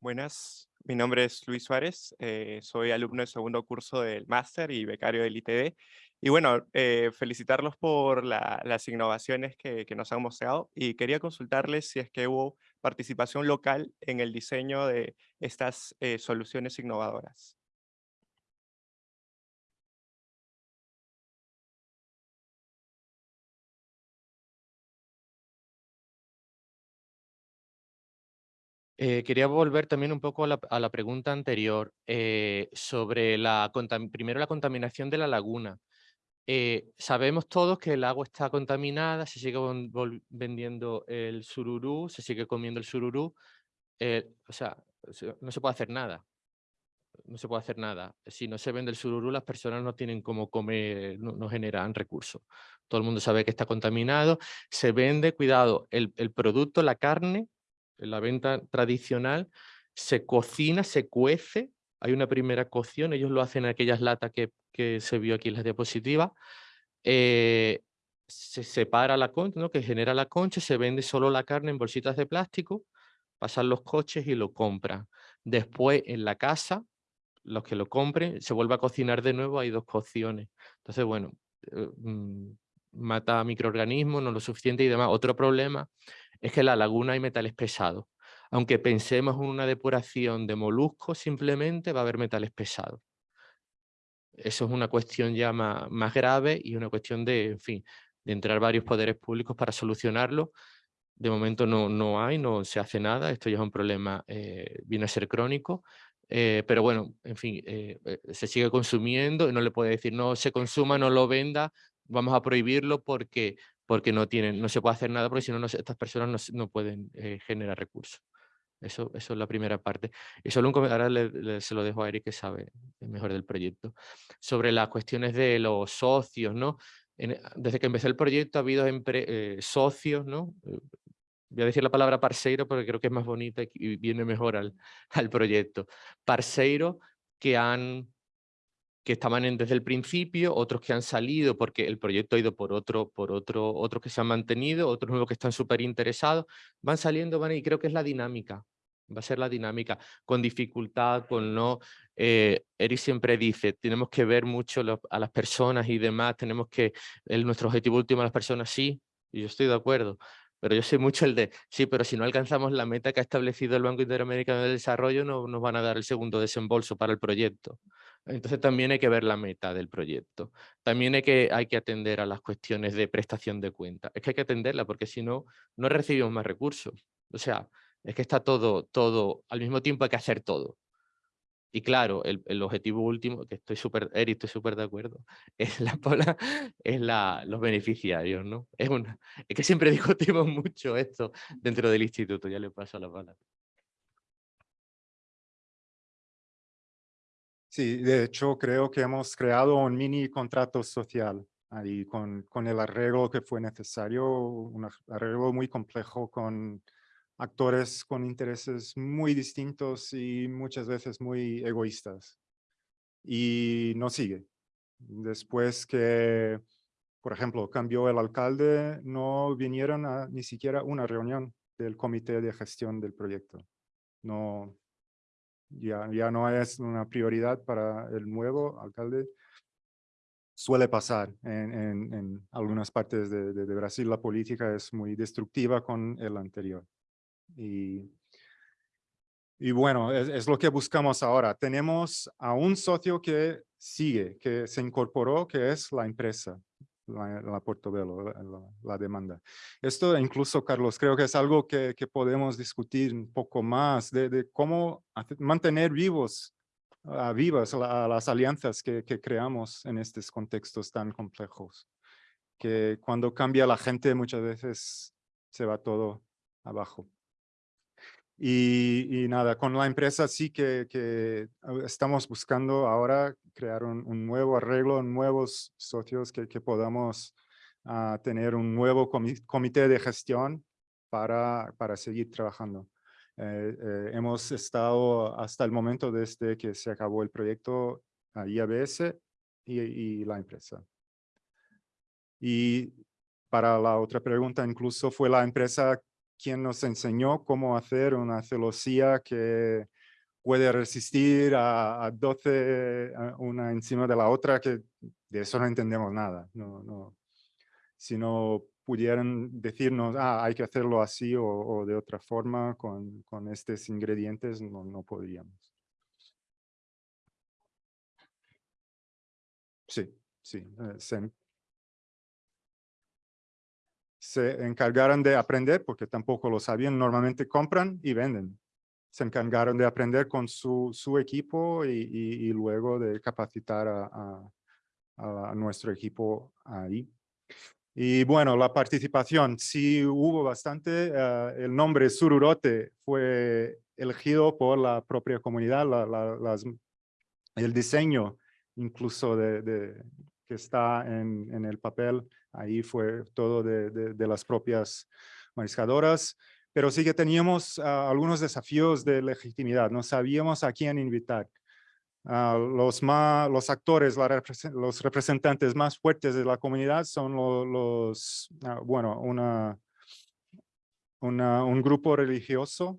J: Buenas, mi nombre es Luis Suárez, eh, soy alumno de segundo curso del máster y becario del ITD. Y bueno, eh, felicitarlos por las innovaciones que, nos han mostrado y quería consultarles si es que hubo participación local en el diseño de estas eh, soluciones innovadoras.
D: Eh, quería volver también un poco a la, pregunta anterior sobre la, primero la contaminación de la laguna. Eh, sabemos todos que el agua está contaminada, se sigue vendiendo el sururú, se sigue comiendo el sururú, eh, o sea, no se puede hacer nada. No se puede hacer nada. Si no se vende el sururú, las personas no tienen cómo comer, no, generan recursos. Todo el mundo sabe que está contaminado. Se vende, cuidado, el, el producto, la carne, la venta tradicional, se cocina, se cuece, hay una primera cocción, ellos lo hacen en aquellas latas que que se vio aquí en la diapositiva, eh, se separa la concha, que genera la concha, se vende solo la carne en bolsitas de plástico, pasan los coches y lo compran. Después en la casa, los que lo compren, se vuelve a cocinar de nuevo, hay dos cocciones. Entonces, bueno, eh, mm, mata microorganismos, no lo suficiente y demás. Otro problema es que en la laguna hay metales pesados. Aunque pensemos en una depuración de moluscos, simplemente va a haber metales pesados. Eso es una cuestión ya más, más grave y una cuestión de, en fin, de entrar varios poderes públicos para solucionarlo. De momento no, no hay, no se hace nada, esto ya es un problema, eh, viene a ser crónico, eh, pero bueno, en fin, eh, se sigue consumiendo y no le puede decir no se consuma, no lo venda, vamos a prohibirlo porque, porque no, tienen, no se puede hacer nada porque si no, estas personas no, no pueden generar recursos. Eso, eso es la primera parte. Y solo un ahora se lo dejo a Eric que sabe mejor del proyecto. Sobre las cuestiones de los socios, ¿no? desde que empecé el proyecto ha habido eh, socios, ¿no? Eh, voy a decir la palabra parceiro porque creo que es más bonita y viene mejor al, al proyecto. Parceiro que han que estaban en, desde el principio, otros que han salido porque el proyecto ha ido por otro, por otro, otros que se han mantenido, otros nuevos que están súper interesados, van saliendo, van y creo que es la dinámica, va a ser la dinámica, con dificultad, con no, eh, Eric siempre dice, tenemos que ver mucho a las personas y demás, tenemos que, el, nuestro objetivo último a las personas, sí, y yo estoy de acuerdo, pero yo sé mucho el de, sí, pero si no alcanzamos la meta que ha establecido el Banco Interamericano de Desarrollo, no nos van a dar el segundo desembolso para el proyecto. Entonces también hay que ver la meta del proyecto. También hay que, atender a las cuestiones de prestación de cuenta. Es que hay que atenderla porque si no, no recibimos más recursos. O sea, es que está todo, todo, al mismo tiempo hay que hacer todo. Y claro, el, el objetivo último, que estoy súper, Eric, estoy súper de acuerdo, es, la, es la, los beneficiarios, ¿no? Es, una, es que siempre discutimos mucho esto dentro del instituto, ya le paso la palabra.
C: Sí, de hecho creo que hemos creado un mini contrato social ahí con, con el arreglo que fue necesario, un arreglo muy complejo con actores con intereses muy distintos y muchas veces muy egoístas. Y no sigue. Después que, por ejemplo, cambió el alcalde, no vinieron a ni siquiera una reunión del comité de gestión del proyecto. No, ya, ya no es una prioridad para el nuevo alcalde. Suele pasar en, en, algunas partes de, de, Brasil, la política es muy destructiva con el anterior. Y, y bueno, es, es, lo que buscamos ahora. Tenemos a un socio que sigue, que se incorporó, que es la empresa la, la Portobello, la, la, demanda. Esto incluso, Carlos, creo que es algo que, que podemos discutir un poco más de, de cómo mantener vivos, uh, vivas la, las alianzas que, que, creamos en estos contextos tan complejos. Que cuando cambia la gente muchas veces se va todo abajo. Y, y, nada, con la empresa sí que, que estamos buscando ahora crear un, un, nuevo arreglo, nuevos socios que, que podamos uh, tener un nuevo comité de gestión para, para seguir trabajando. Eh, eh, hemos estado hasta el momento desde que se acabó el proyecto a IABS y, y la empresa. Y para la otra pregunta, incluso fue la empresa quien nos enseñó cómo hacer una celosía que puede resistir a, 12 una encima de la otra, que de eso no entendemos nada. No, no. Si no pudieran decirnos, ah, hay que hacerlo así o, de otra forma con, con estos ingredientes, no, no podríamos. Sí, sí. Eh, encargaron de aprender, porque tampoco lo sabían, normalmente compran y venden. Se encargaron de aprender con su, su equipo y, y, luego de capacitar a, a, nuestro equipo ahí. Y bueno, la participación, sí hubo bastante. Uh, el nombre Sururote fue elegido por la propia comunidad, la, la, las, el diseño incluso de, de, que está en, en, el papel, ahí fue todo de, las propias mariscadoras, pero sí que teníamos uh, algunos desafíos de legitimidad, no sabíamos a quién invitar. Uh, los, actores, los representantes más fuertes de la comunidad son lo, los, uh, bueno, un grupo religioso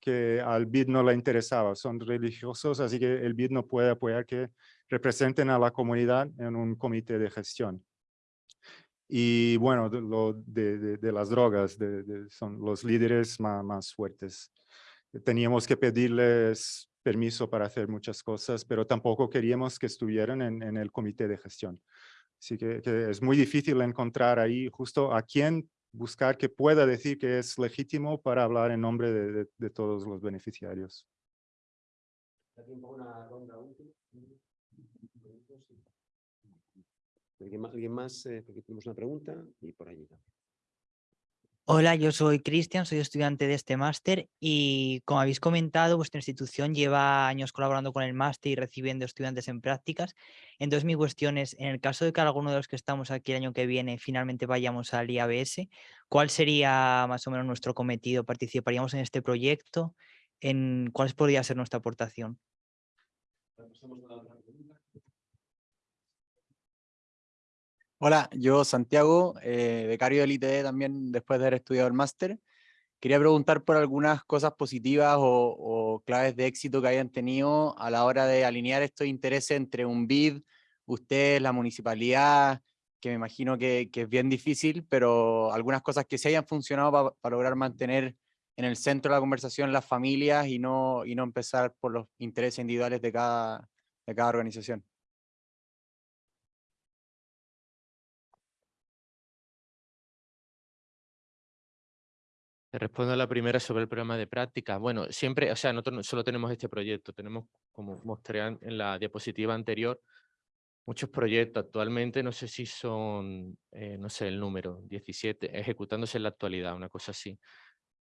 C: que al BID no le interesaba, son religiosos, así que el BID no puede apoyar que representen a la comunidad en un comité de gestión. Y bueno, de, lo de, de, las drogas son los líderes más, más, fuertes. Teníamos que pedirles permiso para hacer muchas cosas, pero tampoco queríamos que estuvieran en, en el comité de gestión. Así que, que, es muy difícil encontrar ahí justo a quién buscar que pueda decir que es legítimo para hablar en nombre de, de, de todos los beneficiarios.
A: ¿Alguien más? ¿Alguien más? Eh, porque tenemos una pregunta y por allí.
K: Hola, yo soy Cristian, soy estudiante de este máster y como habéis comentado, vuestra institución lleva años colaborando con el máster y recibiendo estudiantes en prácticas. Entonces mi cuestión es, en el caso de que alguno de los que estamos aquí el año que viene finalmente vayamos al IABS, ¿cuál sería más o menos nuestro cometido? ¿Participaríamos en este proyecto? ¿En ¿Cuál podría ser nuestra aportación?
L: Hola, yo Santiago, eh, becario del ITD también después de haber estudiado el máster. Quería preguntar por algunas cosas positivas o, claves de éxito que hayan tenido a la hora de alinear estos intereses entre un BID, ustedes, la municipalidad, que me imagino que, que es bien difícil, pero algunas cosas que se hayan funcionado para lograr mantener en el centro de la conversación las familias y no, y no empezar por los intereses individuales de cada, de cada organización.
D: Respondo a la primera sobre el programa de práctica. Bueno, siempre, o sea, nosotros no solo tenemos este proyecto, tenemos, como mostré en la diapositiva anterior, muchos proyectos actualmente, no sé si son, eh, no sé el número, 17, ejecutándose en la actualidad, una cosa así.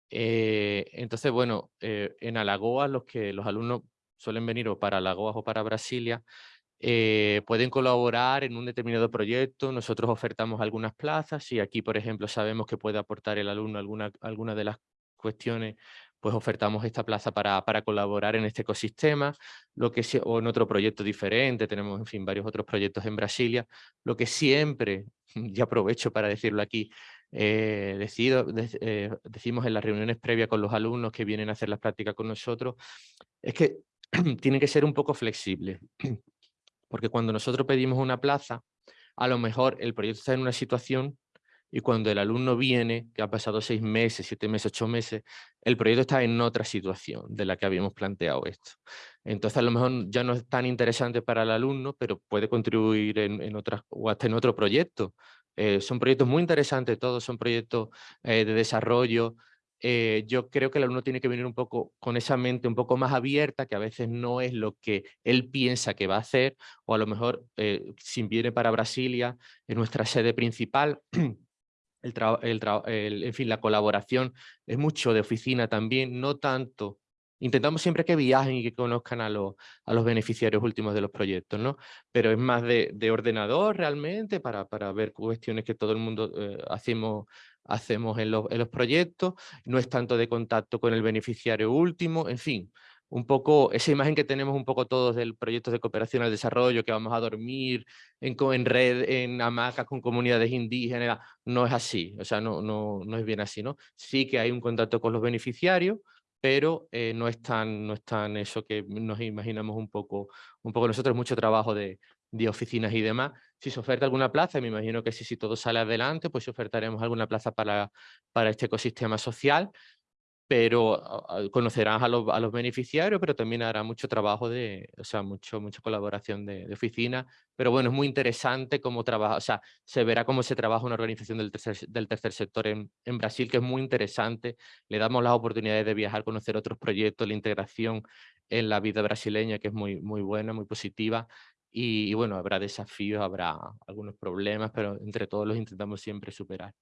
D: Eh, entonces, bueno, eh, en Alagoas los que los alumnos suelen venir o para Alagoas o para Brasilia, eh, pueden colaborar en un determinado proyecto, nosotros ofertamos algunas plazas y aquí, por ejemplo, sabemos que puede aportar el alumno alguna, alguna de las cuestiones, pues ofertamos esta plaza para, para colaborar en este ecosistema, lo que o en otro proyecto diferente, tenemos en fin varios otros proyectos en Brasilia, lo que siempre, y aprovecho para decirlo aquí, eh, decido, eh, decimos en las reuniones previas con los alumnos que vienen a hacer las prácticas con nosotros, es que tienen que ser un poco flexibles. Porque cuando nosotros pedimos una plaza, a lo mejor el proyecto está en una situación y cuando el alumno viene, que ha pasado seis meses, siete meses, ocho meses, el proyecto está en otra situación de la que habíamos planteado esto. Entonces a lo mejor ya no es tan interesante para el alumno, pero puede contribuir en, en otras, o hasta en otro proyecto. Eh, son proyectos muy interesantes todos, son proyectos eh, de desarrollo, eh, yo creo que el alumno tiene que venir un poco con esa mente un poco más abierta, que a veces no es lo que él piensa que va a hacer, o a lo mejor eh, si viene para Brasilia, en nuestra sede principal, el, el, en fin, la colaboración es mucho de oficina también, no tanto Intentamos siempre que viajen y que conozcan a los, a los beneficiarios últimos de los proyectos, ¿no? Pero es más de, de ordenador realmente para, para ver cuestiones que todo el mundo eh, hacemos, hacemos en los, proyectos. No es tanto de contacto con el beneficiario último, en fin. Un poco esa imagen que tenemos un poco todos del proyecto de cooperación al desarrollo, que vamos a dormir en, en red, en hamacas con comunidades indígenas, no es así, o sea, no, no, no es bien así, ¿no? Sí que hay un contacto con los beneficiarios, pero eh, no, es tan, no es tan eso que nos imaginamos un poco, un poco nosotros, mucho trabajo de, de oficinas y demás. Si se oferta alguna plaza, me imagino que si, si todo sale adelante, pues ofertaremos alguna plaza para, para este ecosistema social pero conocerás a los, a los, beneficiarios, pero también hará mucho trabajo de, o sea, mucho, mucha colaboración de, de, oficina, pero bueno, es muy interesante cómo trabaja, o sea, se verá cómo se trabaja una organización del tercer, del tercer sector en, en Brasil, que es muy interesante, le damos las oportunidades de viajar, conocer otros proyectos, la integración en la vida brasileña, que es muy, muy buena, muy positiva, y, bueno, habrá desafíos, habrá algunos problemas, pero entre todos los intentamos siempre superar.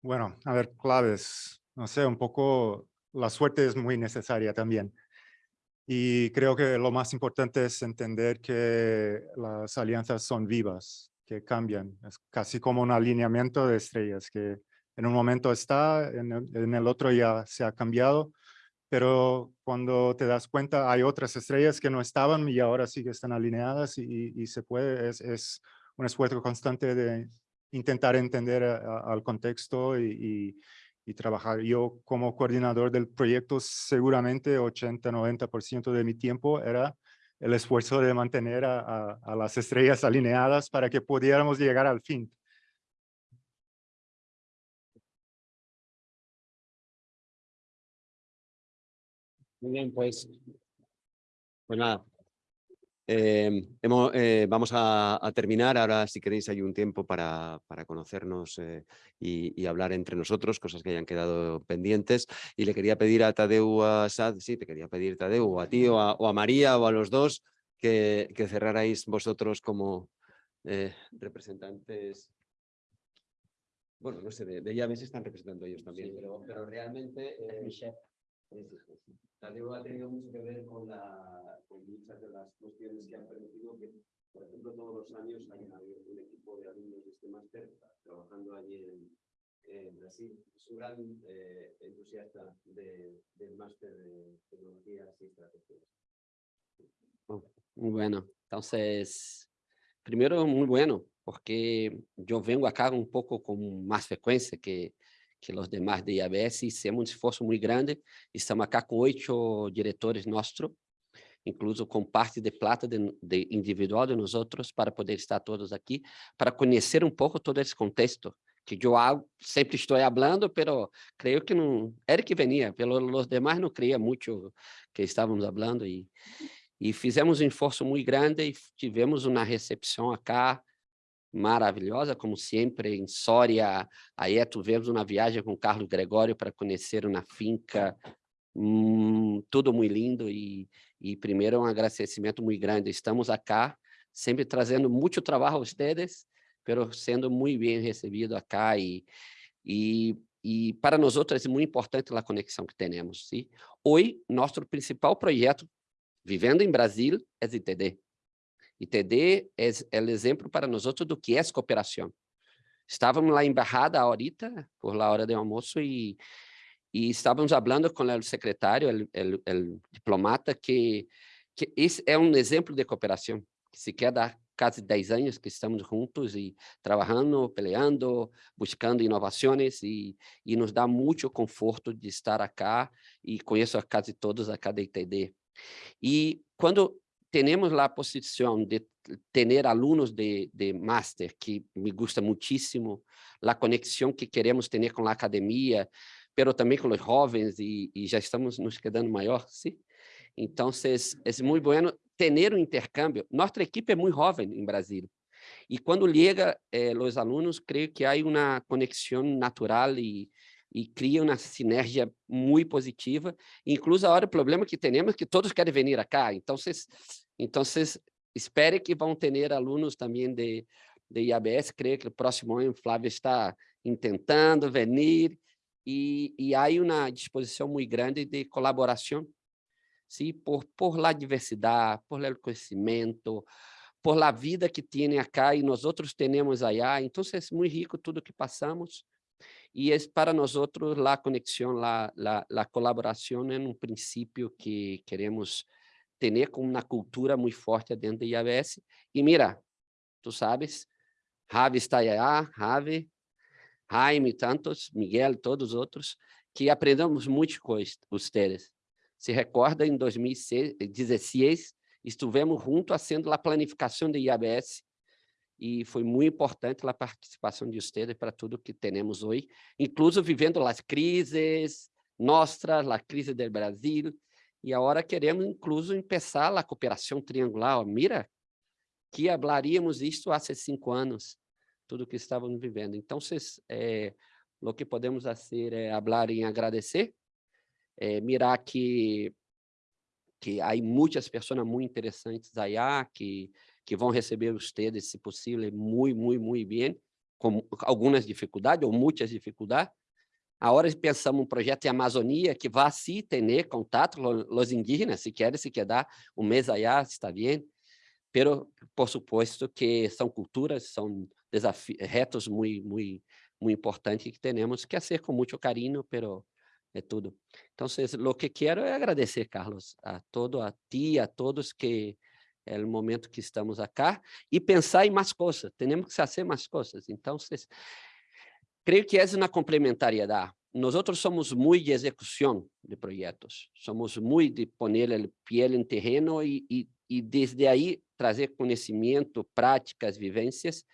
C: Bueno, a ver, claves. No sé, un poco la suerte es muy necesaria también. Y creo que lo más importante es entender que las alianzas son vivas, que cambian. Es casi como un alineamiento de estrellas, que en un momento está, en el otro ya se ha cambiado, pero cuando te das cuenta hay otras estrellas que no estaban y ahora sí que están alineadas y, y se puede, es, es un esfuerzo constante de, intentar entender al contexto y, y, trabajar. Yo como coordinador del proyecto, seguramente 80-90% de mi tiempo era el esfuerzo de mantener a, a, las estrellas alineadas para que pudiéramos llegar al fin.
A: Muy bien, pues, pues nada. Eh, hemos, eh, vamos a, a, terminar. Ahora, si queréis, hay un tiempo para, para conocernos eh, y, y, hablar entre nosotros, cosas que hayan quedado pendientes. Y le quería pedir a Tadeu, a Sad, sí, te quería pedir Tadeu, o a ti, o a, o a María, o a los dos, que, que cerrarais vosotros como representantes bueno, no sé, de, de llaves están representando ellos también, sí. pero, pero, realmente eh, deuda ha tenido mucho que ver con, la, con muchas de las cuestiones que han permitido que, por ejemplo, todos los años habido un equipo de alumnos de este máster trabajando allí en, en Brasil. Es un gran eh, entusiasta de, del máster de tecnologías y estrategias.
I: Muy bueno. Entonces, primero, muy bueno, porque yo vengo acá un poco con más frecuencia que, que los demás de IABS, hicimos un esforço muito grande, estamos acá com oito diretores nossos, incluso com parte de plata de, de individual de nós outros, para poder estar todos aqui, para conhecer um pouco todo esse contexto, que eu sempre estou falando, pero creio que não, Eric venia, pelos demais não creia muito que estávamos falando, e, e fizemos um esforço muito grande, e tivemos uma recepção acá, maravilhosa, como sempre, em Soria. Aí tivemos uma viagem com Carlos Gregório para conhecer uma finca, hum, tudo muito lindo e, e primeiro um agradecimento muito grande. Estamos acá, sempre trazendo muito trabalho a vocês, pero sendo muito bem recebido acá e, e, e para nós outros é muito importante a conexão que temos. Sim? Hoje, nosso principal projeto, vivendo em Brasil, é ITD. É, é o exemplo para nós outros do que é cooperação. Estávamos lá em Barrada ahorita, por la hora de almoço, e, e estávamos falando com o secretário, o diplomata, que, que esse é um exemplo de cooperação, se quer dar quase 10 anos que estamos juntos e trabalhando, peleando, buscando inovações e, e nos dá muito conforto de estar acá e conheço a quase todos acá da ITD. E quando temos a posição de ter alunos de, de máster, que me gusta muitíssimo, a conexão que queremos ter com a academia, pero também com os jovens, e, e já estamos nos quedando maior, sim? Então, é muito bueno ter um intercâmbio. Nossa equipe é muito jovem em Brasil, e quando chega eh, os alunos, creio que há uma conexão natural e, e cria uma sinergia muito positiva. Incluso agora o problema que temos é que todos querem vir acá. Então, vocês, então vocês que vão ter alunos também de, de IABS. Creio que o próximo ano Flávio está tentando vir e, e há uma disposição muito grande de colaboração, sim, por por la diversidade, por el conhecimento, por la vida que tem acá e nós outros temos allá. Então, é muito rico tudo que passamos e é para nós outros a conexão, a, a, a colaboração é um princípio que queremos ter com uma cultura muito forte dentro da IABS. E mira, tu sabes, Javi está aí, Javi, Jaime, tantos, Miguel, todos os outros, que aprendemos muito com vocês. Se recorda, em 2016, estivemos juntos fazendo a planificação da IABS e foi muito importante a participação de vocês para tudo que temos hoje, incluso vivendo as crises nossas, a crise do Brasil, e agora queremos incluso começar a cooperação triangular. Mira, que falaríamos isto há cinco anos, tudo que estávamos vivendo. Então, é, o que podemos fazer é falar em agradecer, é, mirar que que há muitas pessoas muito interessantes aí que que vão receber vocês, se possível, muito, muito, muito bem, com algumas dificuldades ou muitas dificuldades. Agora pensamos um projeto em Amazônia que vai sim ter contato com os indígenas, se querem se quedar um mês allá, está bem. Pero, por suposto, que são culturas, são desafios, retos muito, muito, muito importantes que temos que fazer com muito carinho, pero é tudo. Então, o que quero é agradecer, Carlos, a todo, a ti, a todos que é o momento que estamos acá, e pensar em mais coisas, temos que fazer mais coisas. Então, creio que é uma complementariedade. Nós somos muito de execução de projetos, somos muito de poner o pé em terreno e, e, e desde aí trazer conhecimento, práticas, vivências,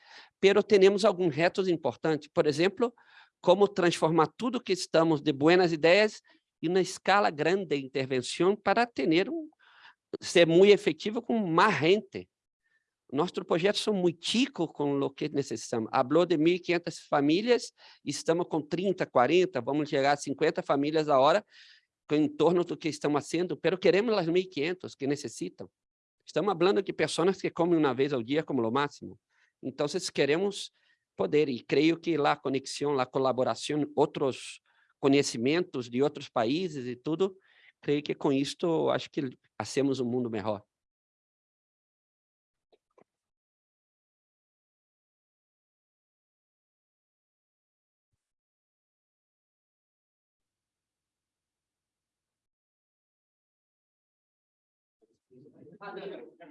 I: pero temos alguns retos importantes, por exemplo, como transformar tudo que estamos de boas ideias e uma escala grande de intervenção para ter um, ser muito efetivo com mais gente. Nossos projetos são muito chicos com o que necessitamos. Falou de 1.500 famílias, estamos com 30, 40, vamos chegar a 50 famílias a hora, em torno do que estamos fazendo, mas queremos as 1.500 que necessitam. Estamos falando de pessoas que comem uma vez ao dia como o máximo. Então, queremos poder, e creio que a conexão, a colaboração, outros conhecimentos de outros países e tudo, creio que com isto, acho que hacemos um mundo melhor.